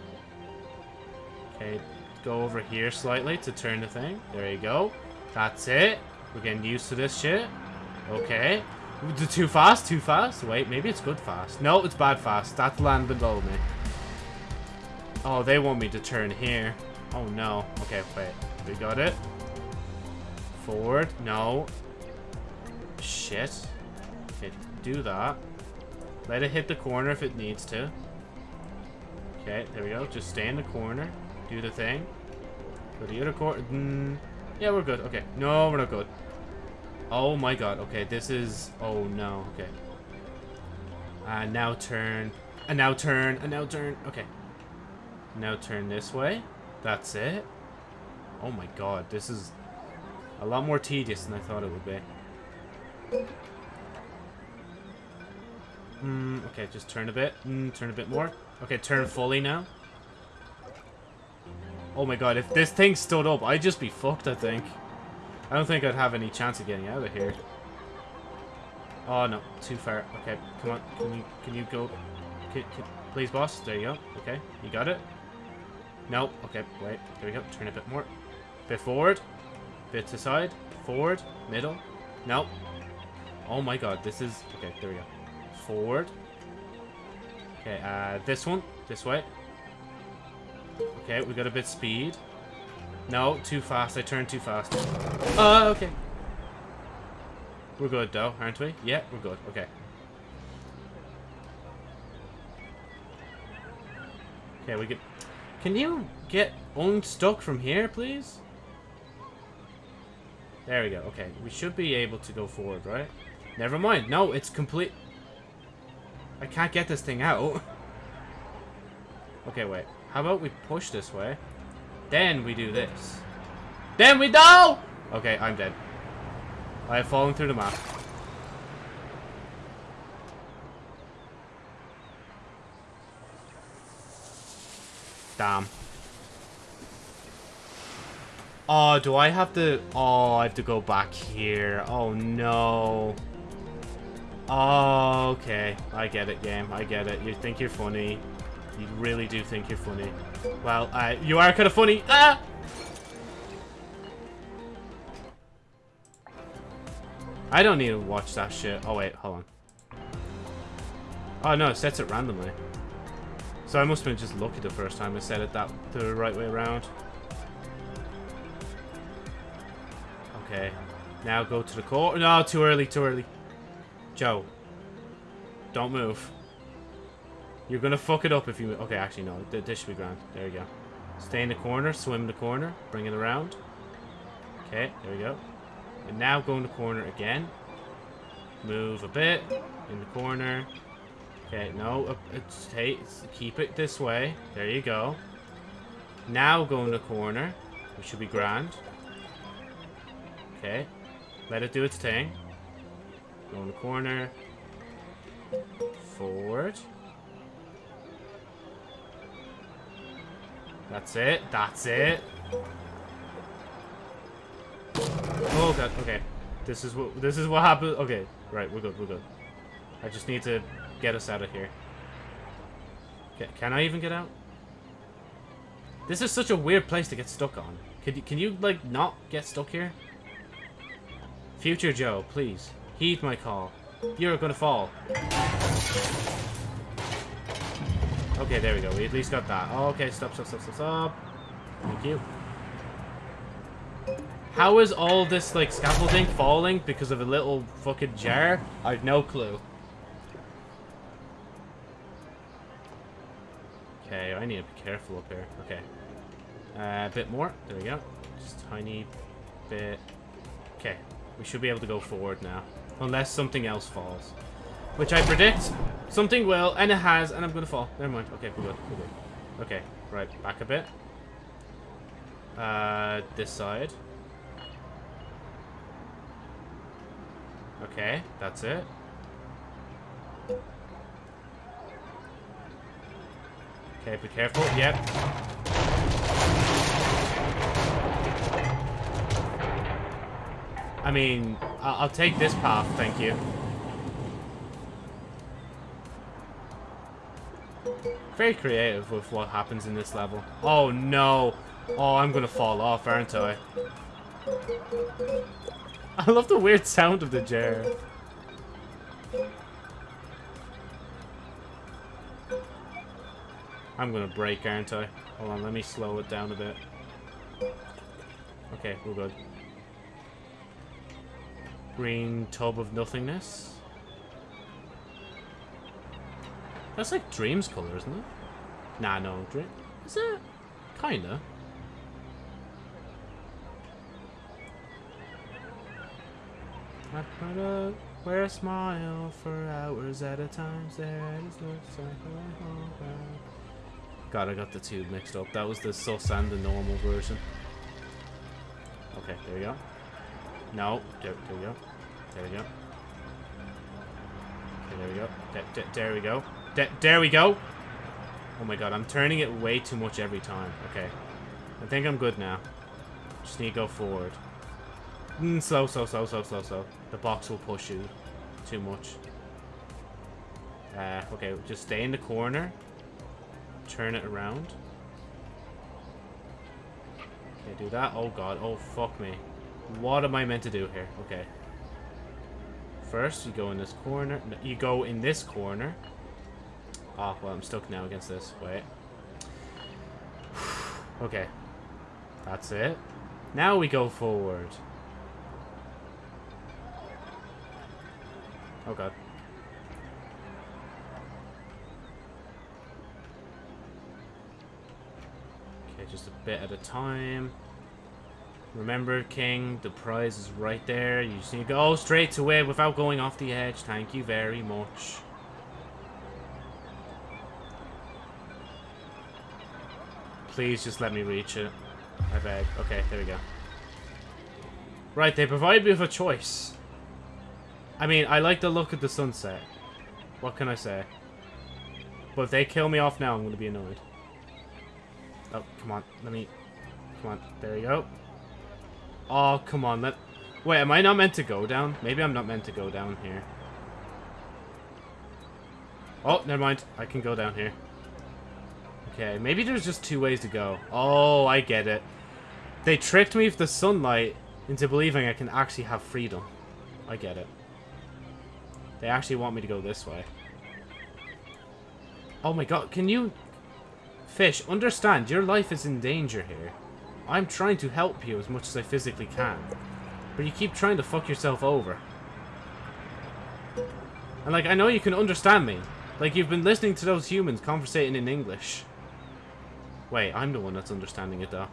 Okay, go over here slightly to turn the thing. There you go. That's it. We're getting used to this shit. Okay. Too fast, too fast. Wait, maybe it's good fast. No, it's bad fast. That's land below me. Oh, they want me to turn here. Oh, no. Okay, wait. We got it. Forward. No. Shit. Okay, do that. Let it hit the corner if it needs to. Okay, there we go. Just stay in the corner. Do the thing. Go the other corner. Mm, yeah, we're good. Okay. No, we're not good. Oh my god. Okay, this is... Oh no. Okay. And now turn. And now turn. And now turn. Okay. Now turn this way. That's it. Oh my god. This is a lot more tedious than I thought it would be. Mm, okay, just turn a bit. Mm, turn a bit more. Okay, turn fully now. Oh my god, if this thing stood up, I'd just be fucked, I think. I don't think I'd have any chance of getting out of here. Oh no, too far. Okay, come on. Can you can you go? Can, can, please, boss. There you go. Okay, you got it. No. Okay, wait. There we go. Turn a bit more. Bit forward. Bit to side. Forward. Middle. No. Oh my god, this is... Okay, there we go. Forward. Okay, uh, this one. This way. Okay, we got a bit speed. No, too fast. I turned too fast. Uh, okay. We're good, though, aren't we? Yeah, we're good. Okay. Okay, we get... Can you get unstuck from here, please? There we go. Okay, we should be able to go forward, right? Never mind. No, it's complete... I can't get this thing out. okay, wait. How about we push this way? Then we do this. Then we do! Okay, I'm dead. I have fallen through the map. Damn. Oh, do I have to... Oh, I have to go back here. Oh, no. Oh, okay. I get it, game. I get it. You think you're funny. You really do think you're funny. Well, uh, you are kind of funny. Ah! I don't need to watch that shit. Oh, wait. Hold on. Oh, no. It sets it randomly. So I must have been just lucky the first time I said it that the right way around. Okay. Now go to the core. No, too early, too early. Joe. Don't move. You're gonna fuck it up if you... Okay, actually, no. This should be grand. There you go. Stay in the corner. Swim in the corner. Bring it around. Okay, there we go. And now go in the corner again. Move a bit. In the corner. Okay, no. uh, It's, hey, keep it this way. There you go. Now go in the corner. Which should be grand. Okay. Let it do its thing. Go in the corner. Forward. That's it. That's it. Oh god. Okay. This is what this is what happened. Okay. Right. We're good. We're good. I just need to get us out of here. Ca- Can I even get out? This is such a weird place to get stuck on. Can you, can you like, not get stuck here? Future Joe, please. Heed my call. You're gonna fall. Okay, there we go. We at least got that. Oh, okay, stop, stop, stop, stop, stop. Thank you. How is all this, like, scaffolding falling because of a little fucking jar? I've no clue. Okay, I need to be careful up here. Okay. Uh, a bit more. There we go. Just tiny bit. Okay. We should be able to go forward now. Unless something else falls. Which I predict something will, and it has, and I'm going to fall. Never mind. Okay, we're good. We're good. Okay, right. Back a bit. Uh, this side. Okay, that's it. Okay, be careful. Yep. I mean, I- I'll take this path, thank you. Very creative with what happens in this level. Oh no! Oh, I'm gonna fall off, aren't I? I love the weird sound of the jar. I'm gonna break, aren't I? Hold on, let me slow it down a bit. Okay, we're good. Green tub of nothingness. That's like Dream's color, isn't it? Nah, no, Dream. Is it? Kinda. I put a wear a smile for hours at a time. Stare at his lips hologram. God, I got the two mixed up. That was the sus and the normal version. Okay, there we go. No, there, there we go. There we go. Okay, there we go. There, there, there we go. There, there we go. Oh my god, I'm turning it way too much every time. Okay. I think I'm good now. Just need to go forward. Mm, slow, slow, slow, slow, slow, slow. The box will push you too much. Uh, okay, just stay in the corner. Turn it around. Okay, do that. Oh god, oh fuck me. What am I meant to do here? Okay. First, you go in this corner. No, you go in this corner. Oh, well, I'm stuck now against this. Wait. okay. That's it. Now we go forward. Oh god. Okay, just a bit at a time. Remember, King, the prize is right there. You just need to go straight to it without going off the edge. Thank you very much. Please just let me reach it. I beg. Okay, there we go. Right, they provide me with a choice. I mean, I like the look of the sunset. What can I say? But if they kill me off now, I'm going to be annoyed. Oh, come on. Let me... Come on. There you go. Oh, come on. Let... Wait, am I not meant to go down? Maybe I'm not meant to go down here. Oh, never mind. I can go down here. Okay, maybe there's just two ways to go. Oh, I get it. They tricked me with the sunlight into believing I can actually have freedom. I get it. They actually want me to go this way. Oh my god, can you... Fish, understand, your life is in danger here. I'm trying to help you as much as I physically can. But you keep trying to fuck yourself over. And like, I know you can understand me. Like, you've been listening to those humans conversating in English. Wait, I'm the one that's understanding it though.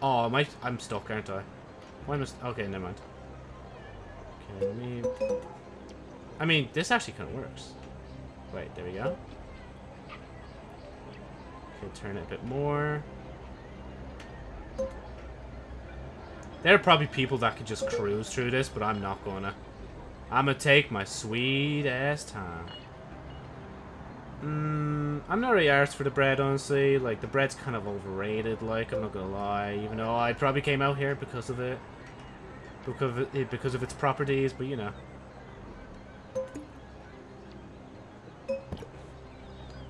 Oh, am I, I'm stuck, aren't I? Why must... Okay, never mind. Okay, let me... I mean, this actually kind of works. Wait, there we go. Turn it a bit more. There are probably people that could just cruise through this, but I'm not gonna. I'm gonna take my sweet ass time. Mm, I'm not really arsed for the bread, honestly. Like, the bread's kind of overrated, like, I'm not gonna lie. Even though I probably came out here because of it. Because of, it, because of its properties, but you know.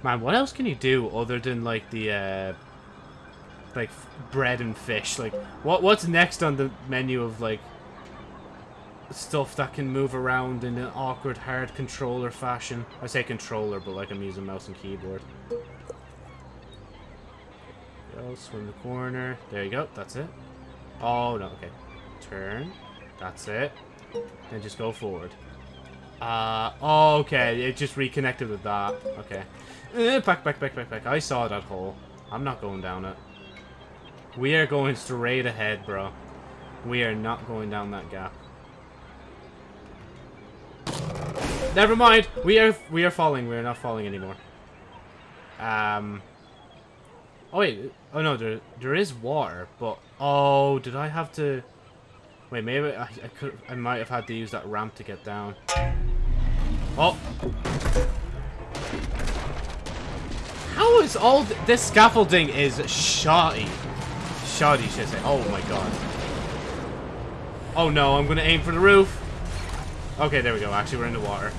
Man, what else can you do other than like the uh like bread and fish? Like what what's next on the menu of like stuff that can move around in an awkward hard controller fashion? I say controller, but like I'm using mouse and keyboard. Go, swim the corner. There you go, that's it. Oh no, okay. Turn. That's it. Then just go forward. Uh, oh, okay, it just reconnected with that. Okay. Eh, back, back, back, back, back. I saw that hole. I'm not going down it. We are going straight ahead, bro. We are not going down that gap. Never mind. We are we are falling. We are not falling anymore. Um. Oh wait. Oh no. There there is water, but oh, did I have to? Wait, maybe I, I could. I might have had to use that ramp to get down. Oh. How is all th this scaffolding is shoddy? Shoddy, should I say? Oh my god. Oh no, I'm gonna aim for the roof. Okay, there we go. Actually, we're in the water.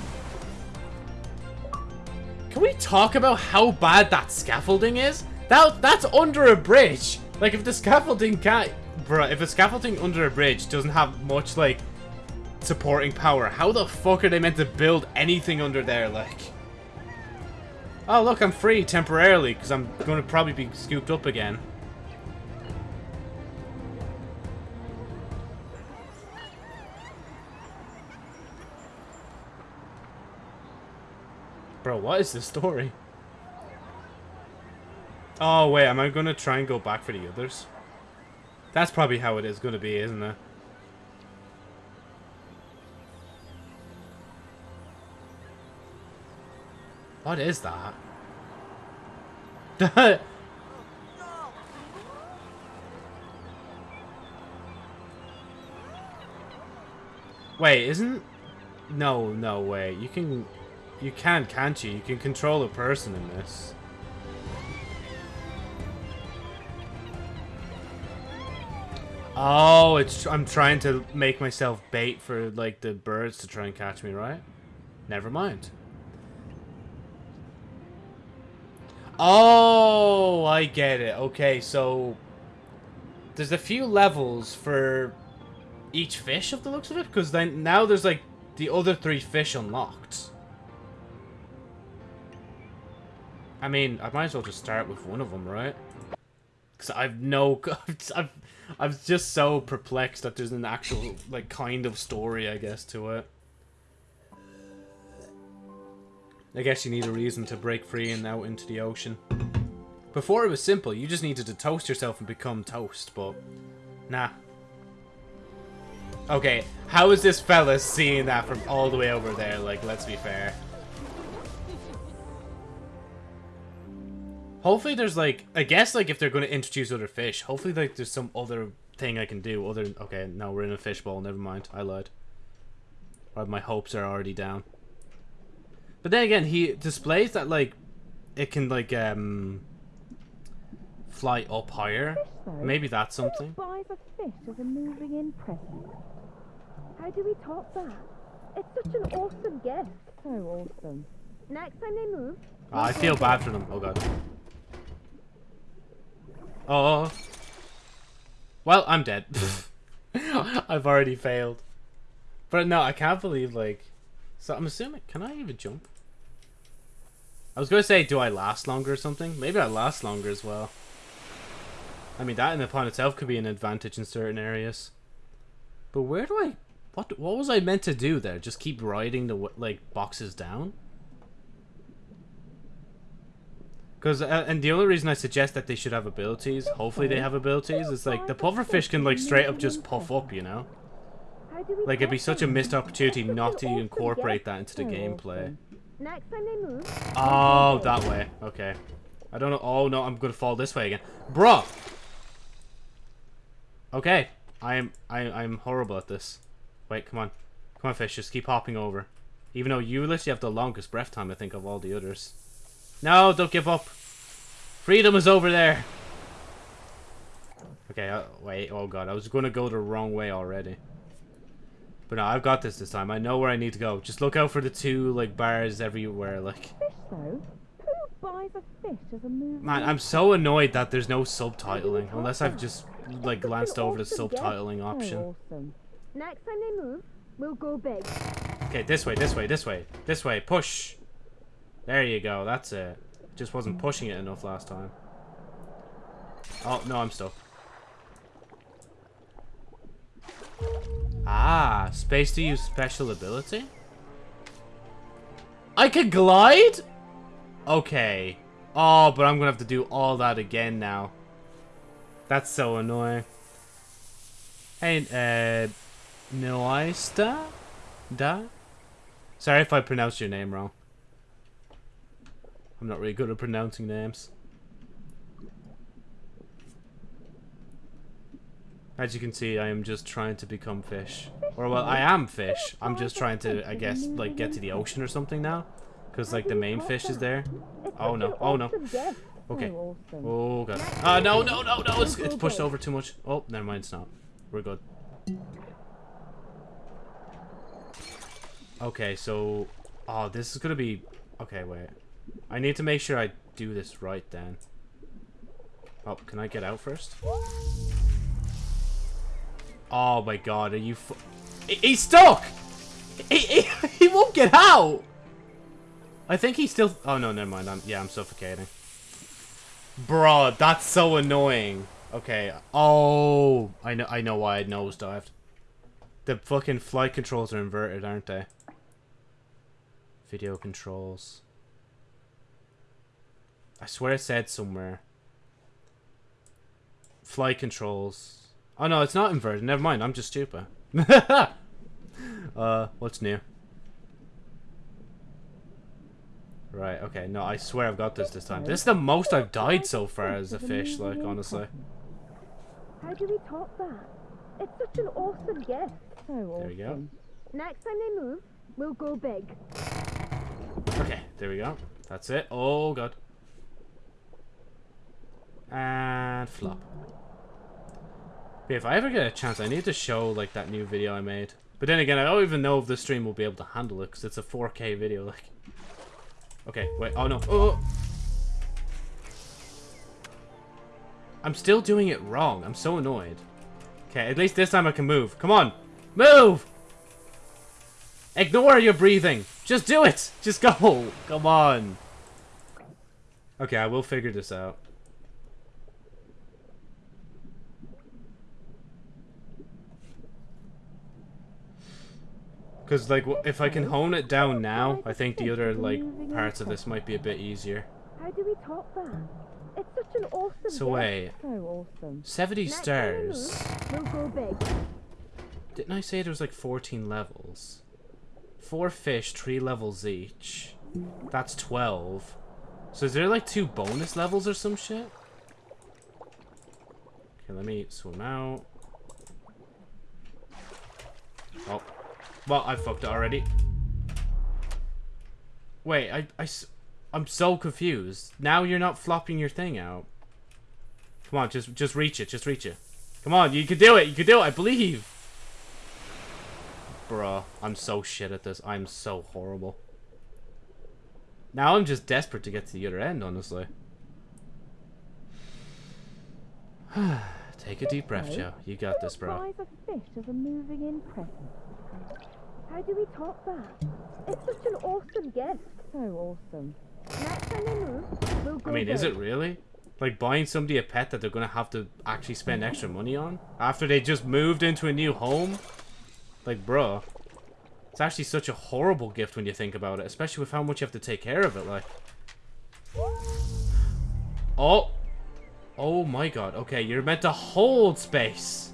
Can we talk about how bad that scaffolding is? That that's under a bridge. Like if the scaffolding can't, bruh, if the scaffolding under a bridge doesn't have much like supporting power, how the fuck are they meant to build anything under there? Like, oh look, I'm free temporarily because I'm going to probably be scooped up again. Bro, what is the story? Oh, wait, am I going to try and go back for the others? That's probably how it is going to be, isn't it? What is that? Wait, isn't... No, no, way. You can... You can, can't you? You can control a person in this. Oh, it's I'm trying to make myself bait for like the birds to try and catch me, right? Never mind. Oh, I get it. Okay, so there's a few levels for each fish of the looks of it because then now there's like the other three fish unlocked. I mean, I might as well just start with one of them, right? Because I've no... I've, I'm just so perplexed that there's an actual, like, kind of story, I guess, to it. I guess you need a reason to break free and out into the ocean. Before it was simple, you just needed to toast yourself and become toast, but... Nah. Okay, how is this fella seeing that from all the way over there? Like, let's be fair. Hopefully there's like, I guess like if they're going to introduce other fish, hopefully like there's some other thing I can do other okay, now we're in a fishbowl, never mind, I lied. my hopes are already down. But then again, he displays that like, it can like, um, fly up higher. Maybe that's something. Buy the fish as a moving in present. How do we top that? It's such an awesome gift. So awesome. Next time they move. Oh, I feel bad for them. Oh god. Oh. Well, I'm dead. I've already failed. But no, I can't believe, like... So I'm assuming... Can I even jump? I was going to say, do I last longer or something? Maybe I last longer as well. I mean, that in upon itself could be an advantage in certain areas. But where do I... What, what was I meant to do there? Just keep riding the, like, boxes down? Because uh, and the only reason I suggest that they should have abilities, hopefully they have abilities, is like the pufferfish can like straight up just puff up, you know. Like it'd be such a missed opportunity not to incorporate that into the gameplay. Oh, that way. Okay. I don't know. Oh no, I'm gonna fall this way again, bro. Okay, I am I I'm horrible at this. Wait, come on, come on, fish, just keep hopping over. Even though you literally have the longest breath time, I think, of all the others. No, don't give up. Freedom is over there. Okay, uh, wait. Oh god, I was going to go the wrong way already. But no, I've got this this time. I know where I need to go. Just look out for the two, like, bars everywhere, like. Fish, though? Who buys of fish as a movie. Man, I'm so annoyed that there's no subtitling, unless I've just, like, glanced over the subtitling option. Next time they move, we'll go big. Okay, this way, this way, this way, this way, push! There you go, that's it. Just wasn't pushing it enough last time. Oh, no, I'm stuck. Ah, space to use special ability? I can glide? Okay. Oh, but I'm gonna have to do all that again now. That's so annoying. Hey, uh, Noista? Da? Sorry if I pronounced your name wrong. I'm not really good at pronouncing names. As you can see, I am just trying to become fish. Or, well, I am fish. I'm just trying to, I guess, like, get to the ocean or something now. Because, like, the main fish is there. Oh, no. Oh, no. Okay. Oh, God. Ah, no, no, no, no! It's, it's pushed over too much. Oh, never mind, it's not. We're good. Okay, so... Oh, this is gonna be... Okay, wait. I need to make sure I do this right then. Oh, can I get out first? Oh my god, are you He's stuck! He, he, he won't get out! I think he's still- Oh no, never mind. I'm, yeah, I'm suffocating. Bro, that's so annoying. Okay. Oh, I know. I know why I nosedived. The fucking flight controls are inverted, aren't they? Video controls. I swear it said somewhere. Flight controls. Oh no, it's not inverted. Never mind. I'm just stupid. uh, what's new? Right, okay. No, I swear I've got this this time. This is the most I've died so far as a fish, like, honestly. How do we top that? It's such an awesome gift. So awesome. There we go. Next time they move, we'll go big. Okay, there we go. That's it. Oh, God. And flop. But if I ever get a chance, I need to show, like, that new video I made. But then again, I don't even know if the stream will be able to handle it, because it's a 4K video, like... Okay, wait. Oh, no. Oh! I'm still doing it wrong. I'm so annoyed. Okay, at least this time I can move. Come on! Move! Ignore your breathing. Just do it. Just go. Come on. Okay, I will figure this out. Because, like, if I can hone it down now, I think the other, like, parts of this might be a bit easier. How do we top that? It's such an awesome So wait. So awesome. 70 Next time they stars. move, We'll go big. Didn't I say there was, like, 14 levels? Four fish, three levels each. That's 12. So is there, like, two bonus levels or some shit? Okay, let me swim out. Oh. Well, I fucked it already. Wait, I, I, I'm so confused. Now you're not flopping your thing out. Come on, just, just reach it. Just reach it. Come on, you can do it. You can do it. I believe. Bruh, I'm so shit at this. I'm so horrible. Now I'm just desperate to get to the other end, honestly. Take a deep breath, Joe. You got this, bro. Fries of fish as a moving in present. How do we top that? It's such an awesome gift. So awesome. Next time they move, we'll go I mean, is it really? Like buying somebody a pet that they're gonna have to actually spend extra money on after they just moved into a new home? Like, bruh. It's actually such a horrible gift when you think about it, especially with how much you have to take care of it, like. Oh! Oh my god, okay, you're meant to hold space!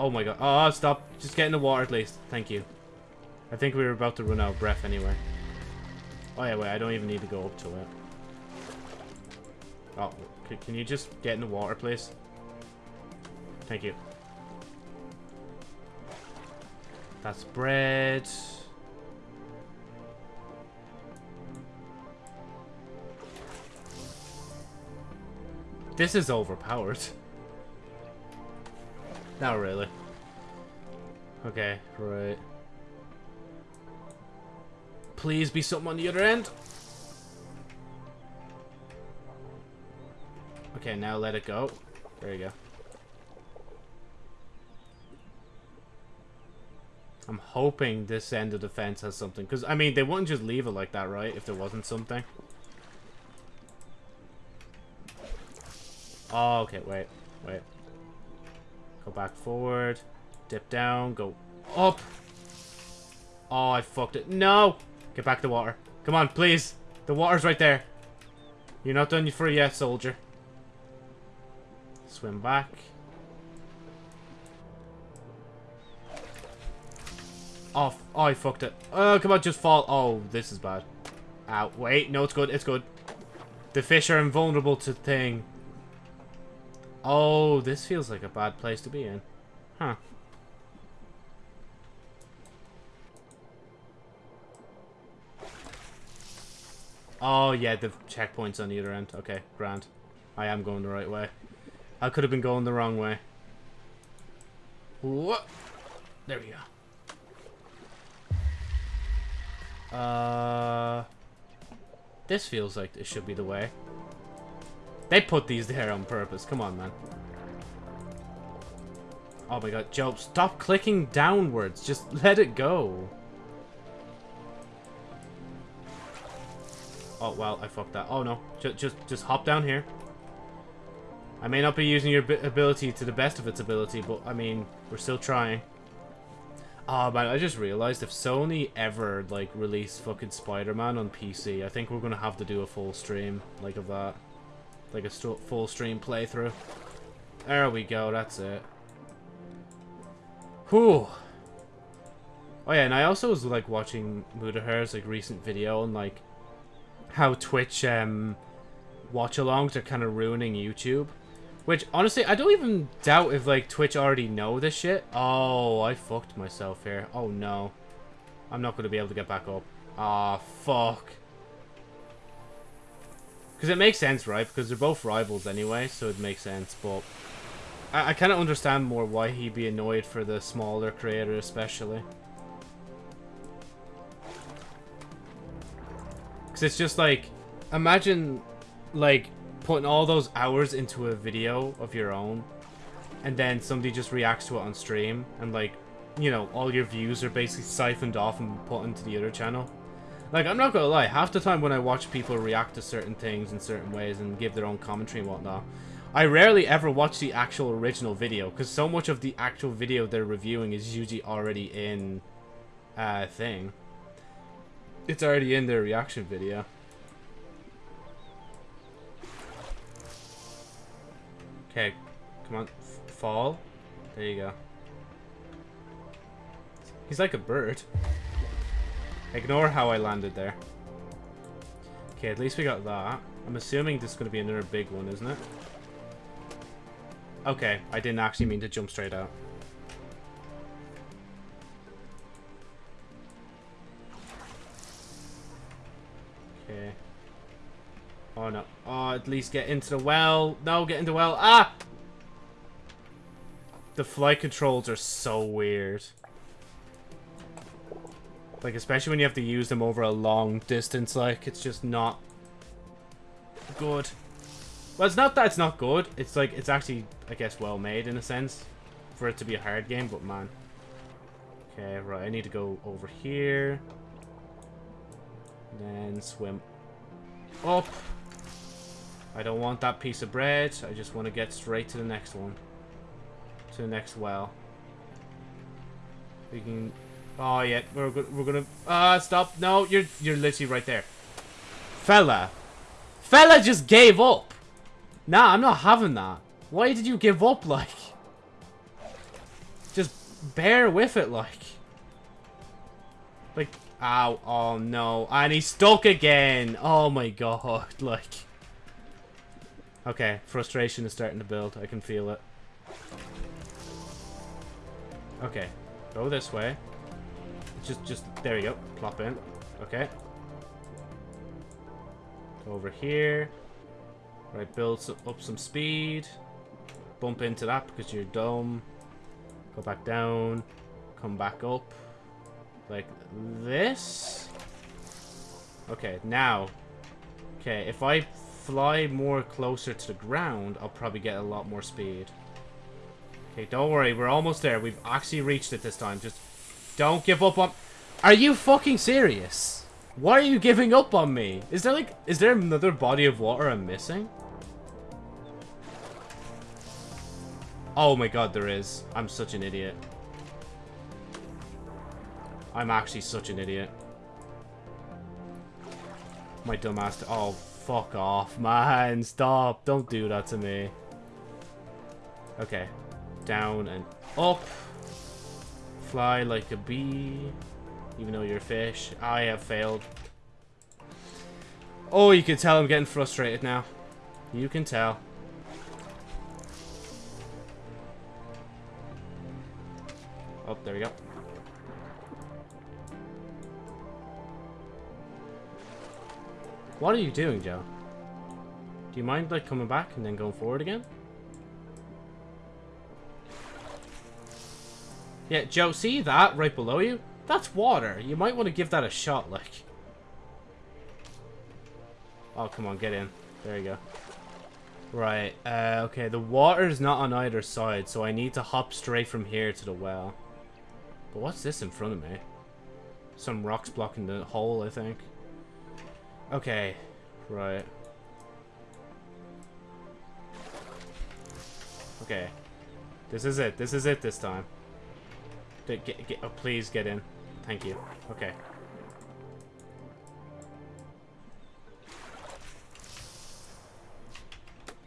Oh my god, oh, stop. Just get in the water at least. Thank you. I think we were about to run out of breath anyway. Oh yeah, wait, I don't even need to go up to it. Oh, can you just get in the water, please? Thank you. That's bread. This is overpowered. Not really. Okay, right. Please be something on the other end. Okay, now let it go. There you go. I'm hoping this end of the fence has something. Because, I mean, they wouldn't just leave it like that, right? If there wasn't something. Oh, okay, wait. Wait. Go back forward. Dip down. Go up. Oh, I fucked it. No! Get back to water. Come on, please. The water's right there. You're not done for yet, soldier. Swim back. Oh, oh, I fucked it. Oh, come on, just fall. Oh, this is bad. Ow. Wait, no, it's good. It's good. The fish are invulnerable to thing. Oh, this feels like a bad place to be in. Huh. Oh, yeah, the checkpoint's on either end. Okay, grand. I am going the right way. I could have been going the wrong way. What? There we go. Uh, this feels like it should be the way. They put these there on purpose. Come on, man. Oh my god, Joe, stop clicking downwards. Just let it go. Oh, well, I fucked that. Oh, no. Just, just, just hop down here. I may not be using your ability to the best of its ability, but, I mean, we're still trying. Oh, man, I just realized if Sony ever, like, release fucking Spider-Man on PC, I think we're gonna have to do a full stream, like, of that. Like a full stream playthrough. There we go, that's it. Whew. Oh yeah, and I also was like watching Mutahar's like recent video on like how Twitch um watch alongs are kind of ruining YouTube. Which honestly, I don't even doubt if like Twitch already know this shit. Oh, I fucked myself here. Oh no. I'm not gonna be able to get back up. Ah, oh, fuck. Because it makes sense, right? Because they're both rivals anyway, so it makes sense. But I, I kind of understand more why he'd be annoyed for the smaller creator, especially. Because it's just like, imagine, like, putting all those hours into a video of your own, and then somebody just reacts to it on stream, and like, you know, all your views are basically siphoned off and put into the other channel. Like, I'm not gonna lie, half the time when I watch people react to certain things in certain ways and give their own commentary and whatnot, I rarely ever watch the actual original video, because so much of the actual video they're reviewing is usually already in uh, thing. It's already in their reaction video. Okay, come on, fall. There you go. He's like a bird. Ignore how I landed there. Okay, at least we got that. I'm assuming this is going to be another big one, isn't it? Okay, I didn't actually mean to jump straight out. Okay. Oh no. Oh, at least get into the well. No, get into the well. Ah! The flight controls are so weird. Like, especially when you have to use them over a long distance, like, it's just not good. Well, it's not that it's not good. It's like, it's actually, I guess, well made in a sense for it to be a hard game, but man. Okay, right, I need to go over here. Then swim up. I don't want that piece of bread. I just want to get straight to the next one. To the next well. We can Oh yeah, we're we're gonna uh stop. No, you're you're literally right there. Fella. Fella just gave up. Nah, I'm not having that. Why did you give up like? Just bear with it like. Like ow, oh no. And he's stuck again. Oh my god, like. Okay, frustration is starting to build. I can feel it. Okay, go this way. Just, just, there you go. Plop in. Okay. Over here. Right, build up some speed. Bump into that because you're dumb. Go back down. Come back up. Like this. Okay, now. Okay, if I fly more closer to the ground, I'll probably get a lot more speed. Okay, don't worry. We're almost there. We've actually reached it this time. Just don't give up on... Are you fucking serious? Why are you giving up on me? Is there like... Is there another body of water I'm missing? Oh my god, there is. I'm such an idiot. I'm actually such an idiot. My dumbass... Oh, fuck off, man. Stop. Don't do that to me. Okay. Down and up. Fly like a bee. Even though you're a fish. I have failed. Oh, you can tell I'm getting frustrated now. You can tell. Oh, there we go. What are you doing, Joe? Do you mind, like, coming back and then going forward again? Yeah, Joe, see that right below you? That's water. You might want to give that a shot, like. Oh, come on, get in. There you go. Right, uh, okay, the water's not on either side, so I need to hop straight from here to the well. But what's this in front of me? Some rocks blocking the hole, I think. Okay, right. Okay. This is it. This is it this time. Get, get, oh, please get in. Thank you. Okay.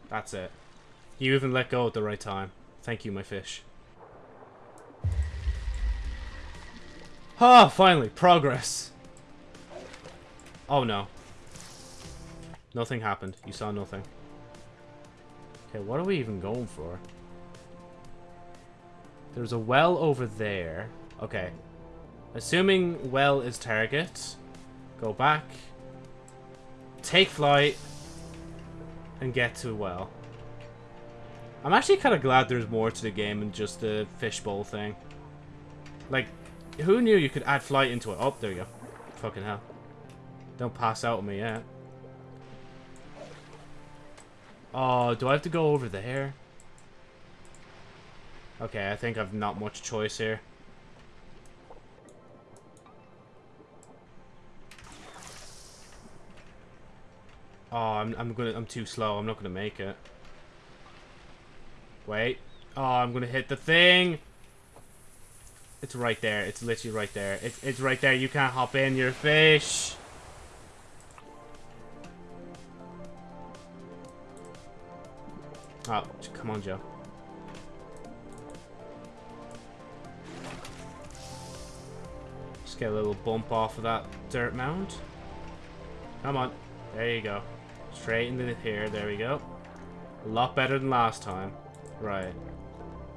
That's it. You even let go at the right time. Thank you, my fish. Ah, finally, progress. Oh no. Nothing happened. You saw nothing. Okay, what are we even going for? There's a well over there. Okay. Assuming well is target. Go back. Take flight. And get to well. I'm actually kind of glad there's more to the game than just the fishbowl thing. Like, who knew you could add flight into it? Oh, there you go. Fucking hell. Don't pass out on me yet. Oh, do I have to go over there? Okay, I think I've not much choice here. Oh, I'm I'm gonna I'm too slow. I'm not gonna make it. Wait. Oh, I'm gonna hit the thing. It's right there. It's literally right there. It's it's right there. You can't hop in. You're a fish. Oh, come on, Joe. Just get a little bump off of that dirt mound. Come on. There you go. Straight into here. There we go. A lot better than last time. Right.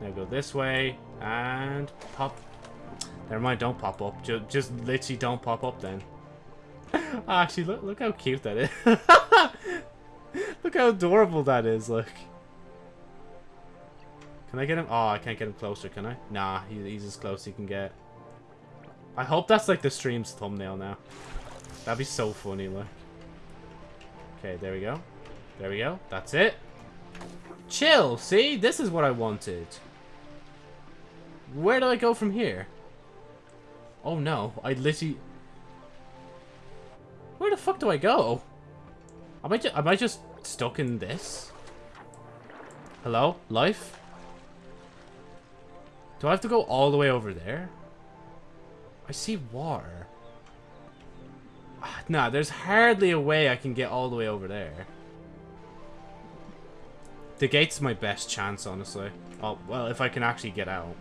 Now go this way. And pop. Never mind, don't pop up. Just, just literally don't pop up then. Actually, look, look how cute that is. look how adorable that is, look. Can I get him? Oh, I can't get him closer, can I? Nah, he's as close as he can get. I hope that's like the stream's thumbnail now. That'd be so funny, look. Okay, there we go. There we go. That's it. Chill, see? This is what I wanted. Where do I go from here? Oh no, I literally... Where the fuck do I go? Am I, am I just stuck in this? Hello? Life? Do I have to go all the way over there? I see water. Ah, nah, there's hardly a way I can get all the way over there. The gate's my best chance, honestly. Oh, well, if I can actually get out.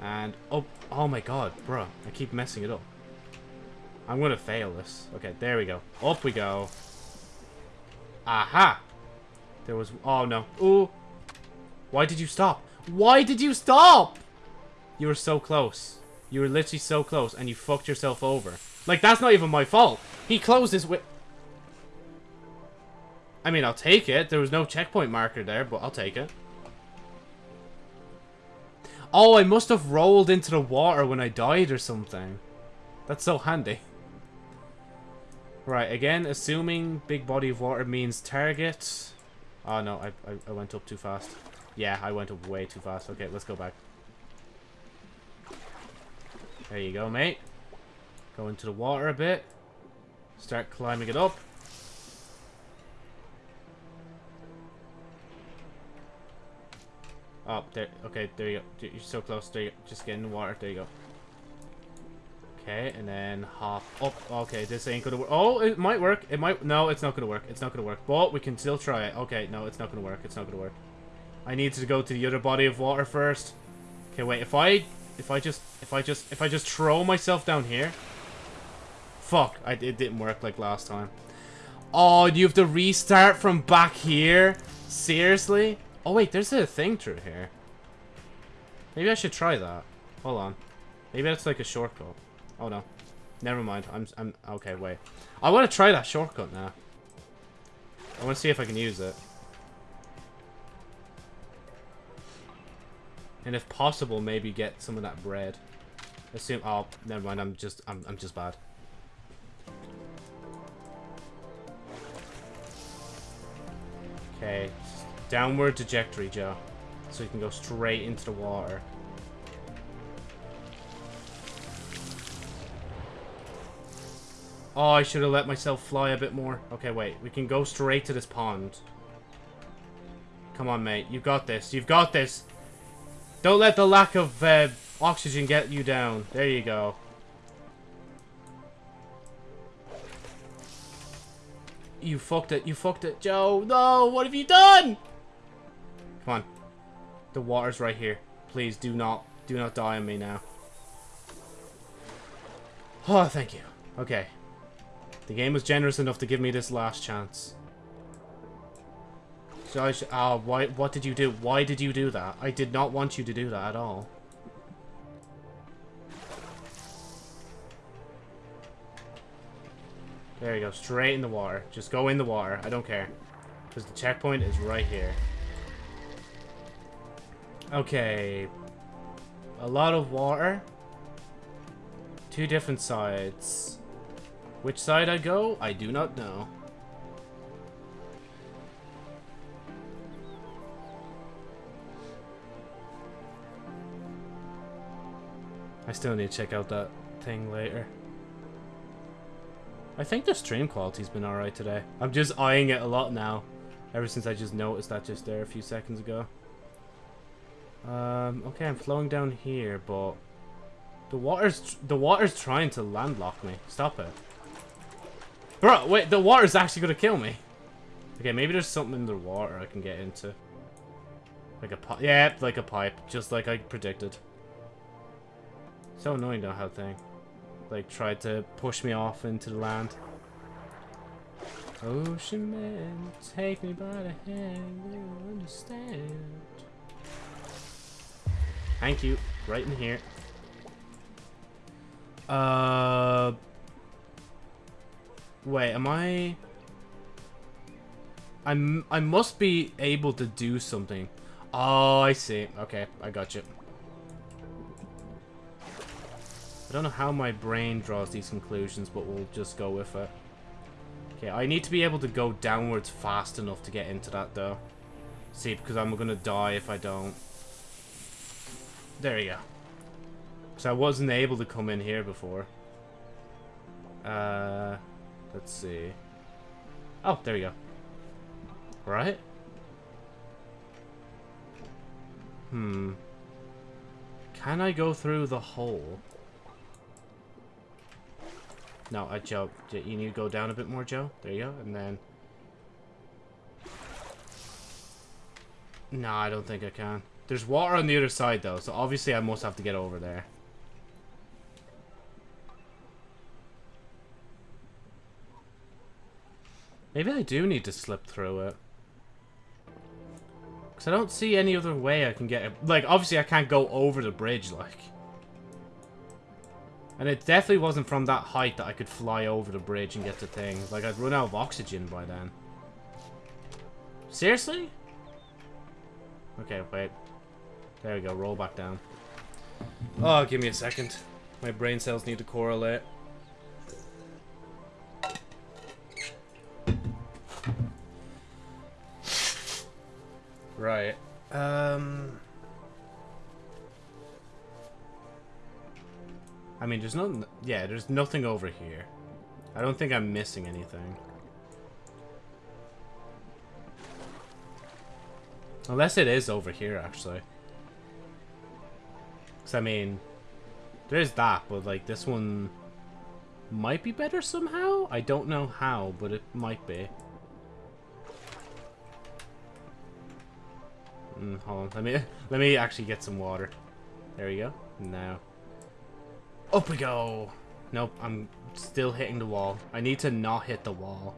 And, oh, oh my god, bro. I keep messing it up. I'm gonna fail this. Okay, there we go. Up we go. Aha! There was... Oh, no. Ooh. Why did you stop? Why did you stop? You were so close. You were literally so close, and you fucked yourself over. Like, that's not even my fault. He closed his... Wi I mean, I'll take it. There was no checkpoint marker there, but I'll take it. Oh, I must have rolled into the water when I died or something. That's so handy. Right, again, assuming big body of water means target. Oh, no, I, I, I went up too fast. Yeah, I went up way too fast. Okay, let's go back. There you go, mate. Go into the water a bit. Start climbing it up. Oh, there. Okay, there you go. You're so close. There you go. Just get in the water. There you go. Okay, and then hop up. Okay, this ain't gonna work. Oh, it might work. It might. No, it's not gonna work. It's not gonna work. But we can still try it. Okay, no, it's not gonna work. It's not gonna work. I need to go to the other body of water first. Okay, wait. If I, if I just, if I just, if I just throw myself down here. Fuck! I it didn't work like last time. Oh, you have to restart from back here. Seriously? Oh wait, there's a thing through here. Maybe I should try that. Hold on. Maybe that's like a shortcut. Oh no. Never mind. I'm I'm okay, wait. I want to try that shortcut now. I want to see if I can use it. And if possible, maybe get some of that bread. Assume oh, never mind, I'm just I'm I'm just bad. Okay. Downward trajectory, Joe. So you can go straight into the water. Oh, I should have let myself fly a bit more. Okay, wait. We can go straight to this pond. Come on, mate. You've got this. You've got this. Don't let the lack of uh, oxygen get you down. There you go. You fucked it. You fucked it. Joe, no. What have you done? Come on. The water's right here. Please do not, do not die on me now. Oh, thank you. Okay. The game was generous enough to give me this last chance. So I should, oh, why, what did you do? Why did you do that? I did not want you to do that at all. There you go, straight in the water. Just go in the water, I don't care. Because the checkpoint is right here. Okay. A lot of water. Two different sides. Which side I go, I do not know. I still need to check out that thing later. I think the stream quality's been alright today. I'm just eyeing it a lot now. Ever since I just noticed that just there a few seconds ago. Um, okay, I'm flowing down here, but... The water's, the water's trying to landlock me. Stop it. Bro, wait, the water's actually gonna kill me. Okay, maybe there's something in the water I can get into. Like a pipe. Yeah, like a pipe. Just like I predicted. So annoying though how thing. Like, tried to push me off into the land. Ocean man, take me by the hand, you understand. Thank you. Right in here. Uh... Wait, am I... I'm, I must be able to do something. Oh, I see. Okay, I got you. I don't know how my brain draws these conclusions, but we'll just go with it. Okay, I need to be able to go downwards fast enough to get into that, though. See, because I'm going to die if I don't. There you go. So I wasn't able to come in here before. Uh, let's see. Oh, there you go. Right? Hmm. Can I go through the hole? No, uh, Joe, you need to go down a bit more, Joe. There you go, and then... No, I don't think I can. There's water on the other side, though, so obviously I must have to get over there. Maybe I do need to slip through it. Because I don't see any other way I can get. Like, obviously I can't go over the bridge, like. And it definitely wasn't from that height that I could fly over the bridge and get to things. Like, I'd run out of oxygen by then. Seriously? Okay, wait. There we go, roll back down. Oh, give me a second. My brain cells need to correlate. Right. Um... I mean, there's no. Yeah, there's nothing over here. I don't think I'm missing anything. Unless it is over here, actually. Because, I mean, there's that, but, like, this one might be better somehow? I don't know how, but it might be. Mm, hold on, let me, let me actually get some water. There we go. Now. Up we go! Nope, I'm still hitting the wall. I need to not hit the wall.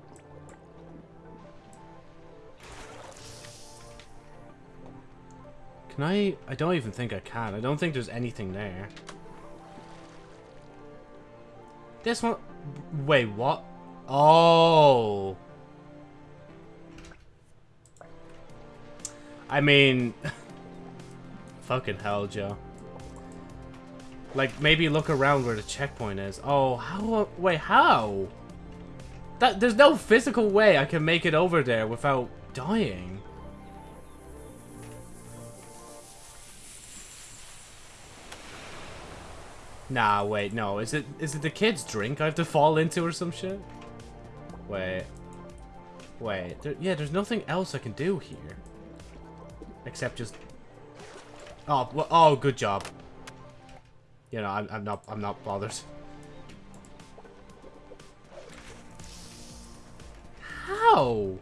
Can I... I don't even think I can. I don't think there's anything there. This one... Wait, what? Oh... I mean... fucking hell, Joe. Like, maybe look around where the checkpoint is. Oh, how... Wait, how? That There's no physical way I can make it over there without dying. Nah, wait, no. Is it is it the kid's drink I have to fall into or some shit? Wait. Wait. There, yeah, there's nothing else I can do here. Except just... Oh, well, oh, good job. You know, I'm, I'm not I'm not bothered. How?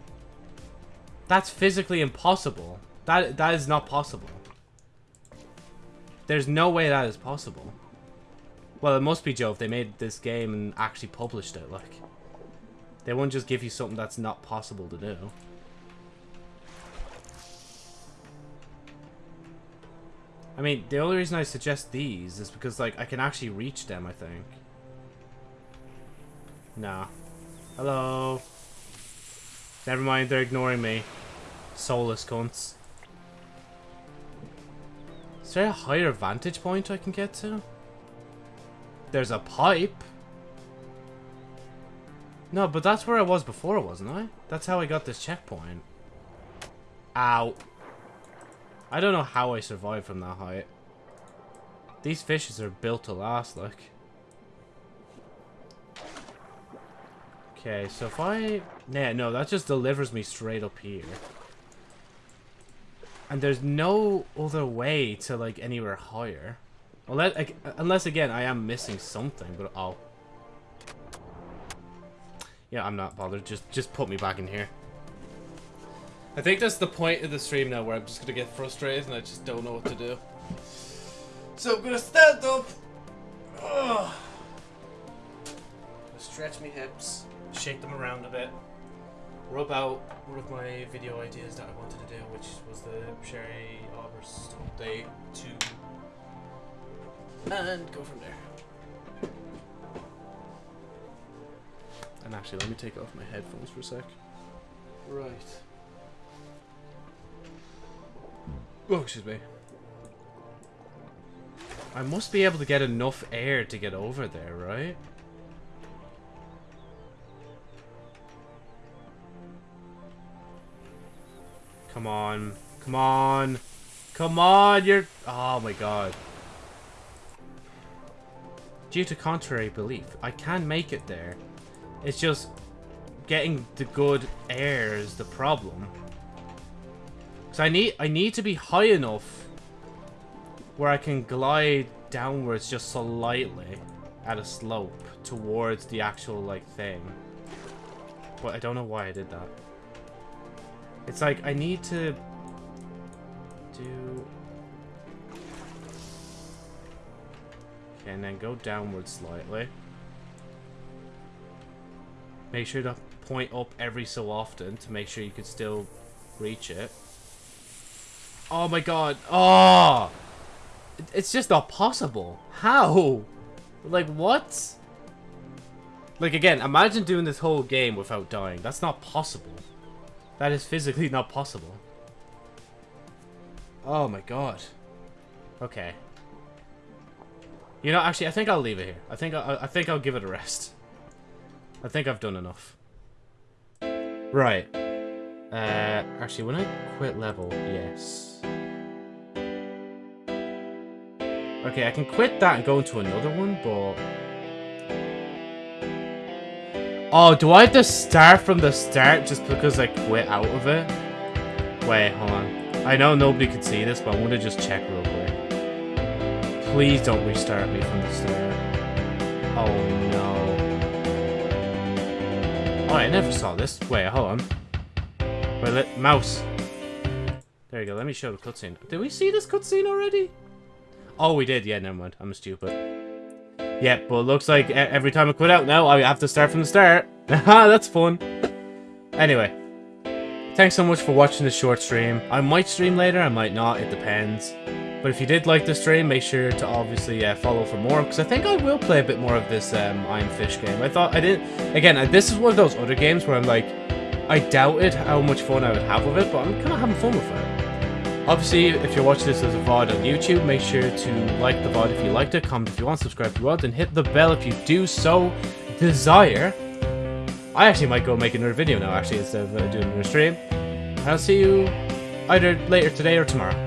That's physically impossible. That that is not possible. There's no way that is possible. Well, it must be Joe if they made this game and actually published it, like. They won't just give you something that's not possible to do. I mean, the only reason I suggest these is because, like, I can actually reach them, I think. Nah. Hello. Never mind, they're ignoring me. Soulless cunts. Is there a higher vantage point I can get to? There's a pipe. No, but that's where I was before, wasn't I? That's how I got this checkpoint. Ow. I don't know how I survived from that height. These fishes are built to last, like. Okay, so if I... Yeah, no, that just delivers me straight up here. And there's no other way to, like, anywhere higher. Unless, unless again, I am missing something, but oh. Yeah, I'm not bothered. Just, just put me back in here. I think that's the point of the stream now where I'm just gonna get frustrated and I just don't know what to do. So I'm gonna stand up. Ugh. Stretch my hips, shake them around a bit, rub out one of my video ideas that I wanted to do, which was the Sherry Aubers update 2 and go from there. And actually, let me take off my headphones for a sec. Right. Oh, excuse me. I must be able to get enough air to get over there, right? Come on. Come on. Come on, you're... Oh my god. Due to contrary belief, I can make it there. It's just getting the good air is the problem. Cause I need I need to be high enough where I can glide downwards just slightly at a slope towards the actual like thing. But I don't know why I did that. It's like I need to do Okay, and then go downwards slightly. Make sure to point up every so often to make sure you can still reach it. Oh my god. Oh! It's just not possible. How? Like, what? Like, again, imagine doing this whole game without dying. That's not possible. That is physically not possible. Oh my god. Okay. You know, actually, I think I'll leave it here. I think I, I think I'll give it a rest. I think I've done enough. Right. Uh, actually, when I quit level, yes. Okay, I can quit that and go into another one, but... Oh, do I have to start from the start just because I quit out of it? Wait, hold on. I know nobody can see this, but I want to just check real quick. Please don't restart me from the start. Oh, no. Oh, I never saw this. Wait, hold on. Wait, let, mouse. There you go, let me show the cutscene. Did we see this cutscene already? Oh, we did. Yeah, never mind. I'm stupid. Yeah, but it looks like every time I quit out now, I have to start from the start. That's fun. Anyway. Thanks so much for watching this short stream. I might stream later, I might not, it depends. But if you did like the stream, make sure to obviously uh, follow for more, because I think I will play a bit more of this um, I Am Fish game. I thought I didn't... Again, this is one of those other games where I'm like, I doubted how much fun I would have with it, but I'm kind of having fun with it. Obviously, if you're watching this as a VOD on YouTube, make sure to like the VOD if you liked it, comment if you want, subscribe if you want, and hit the bell if you do so desire. I actually might go make another video now, actually, instead of uh, doing another stream. I'll see you either later today or tomorrow.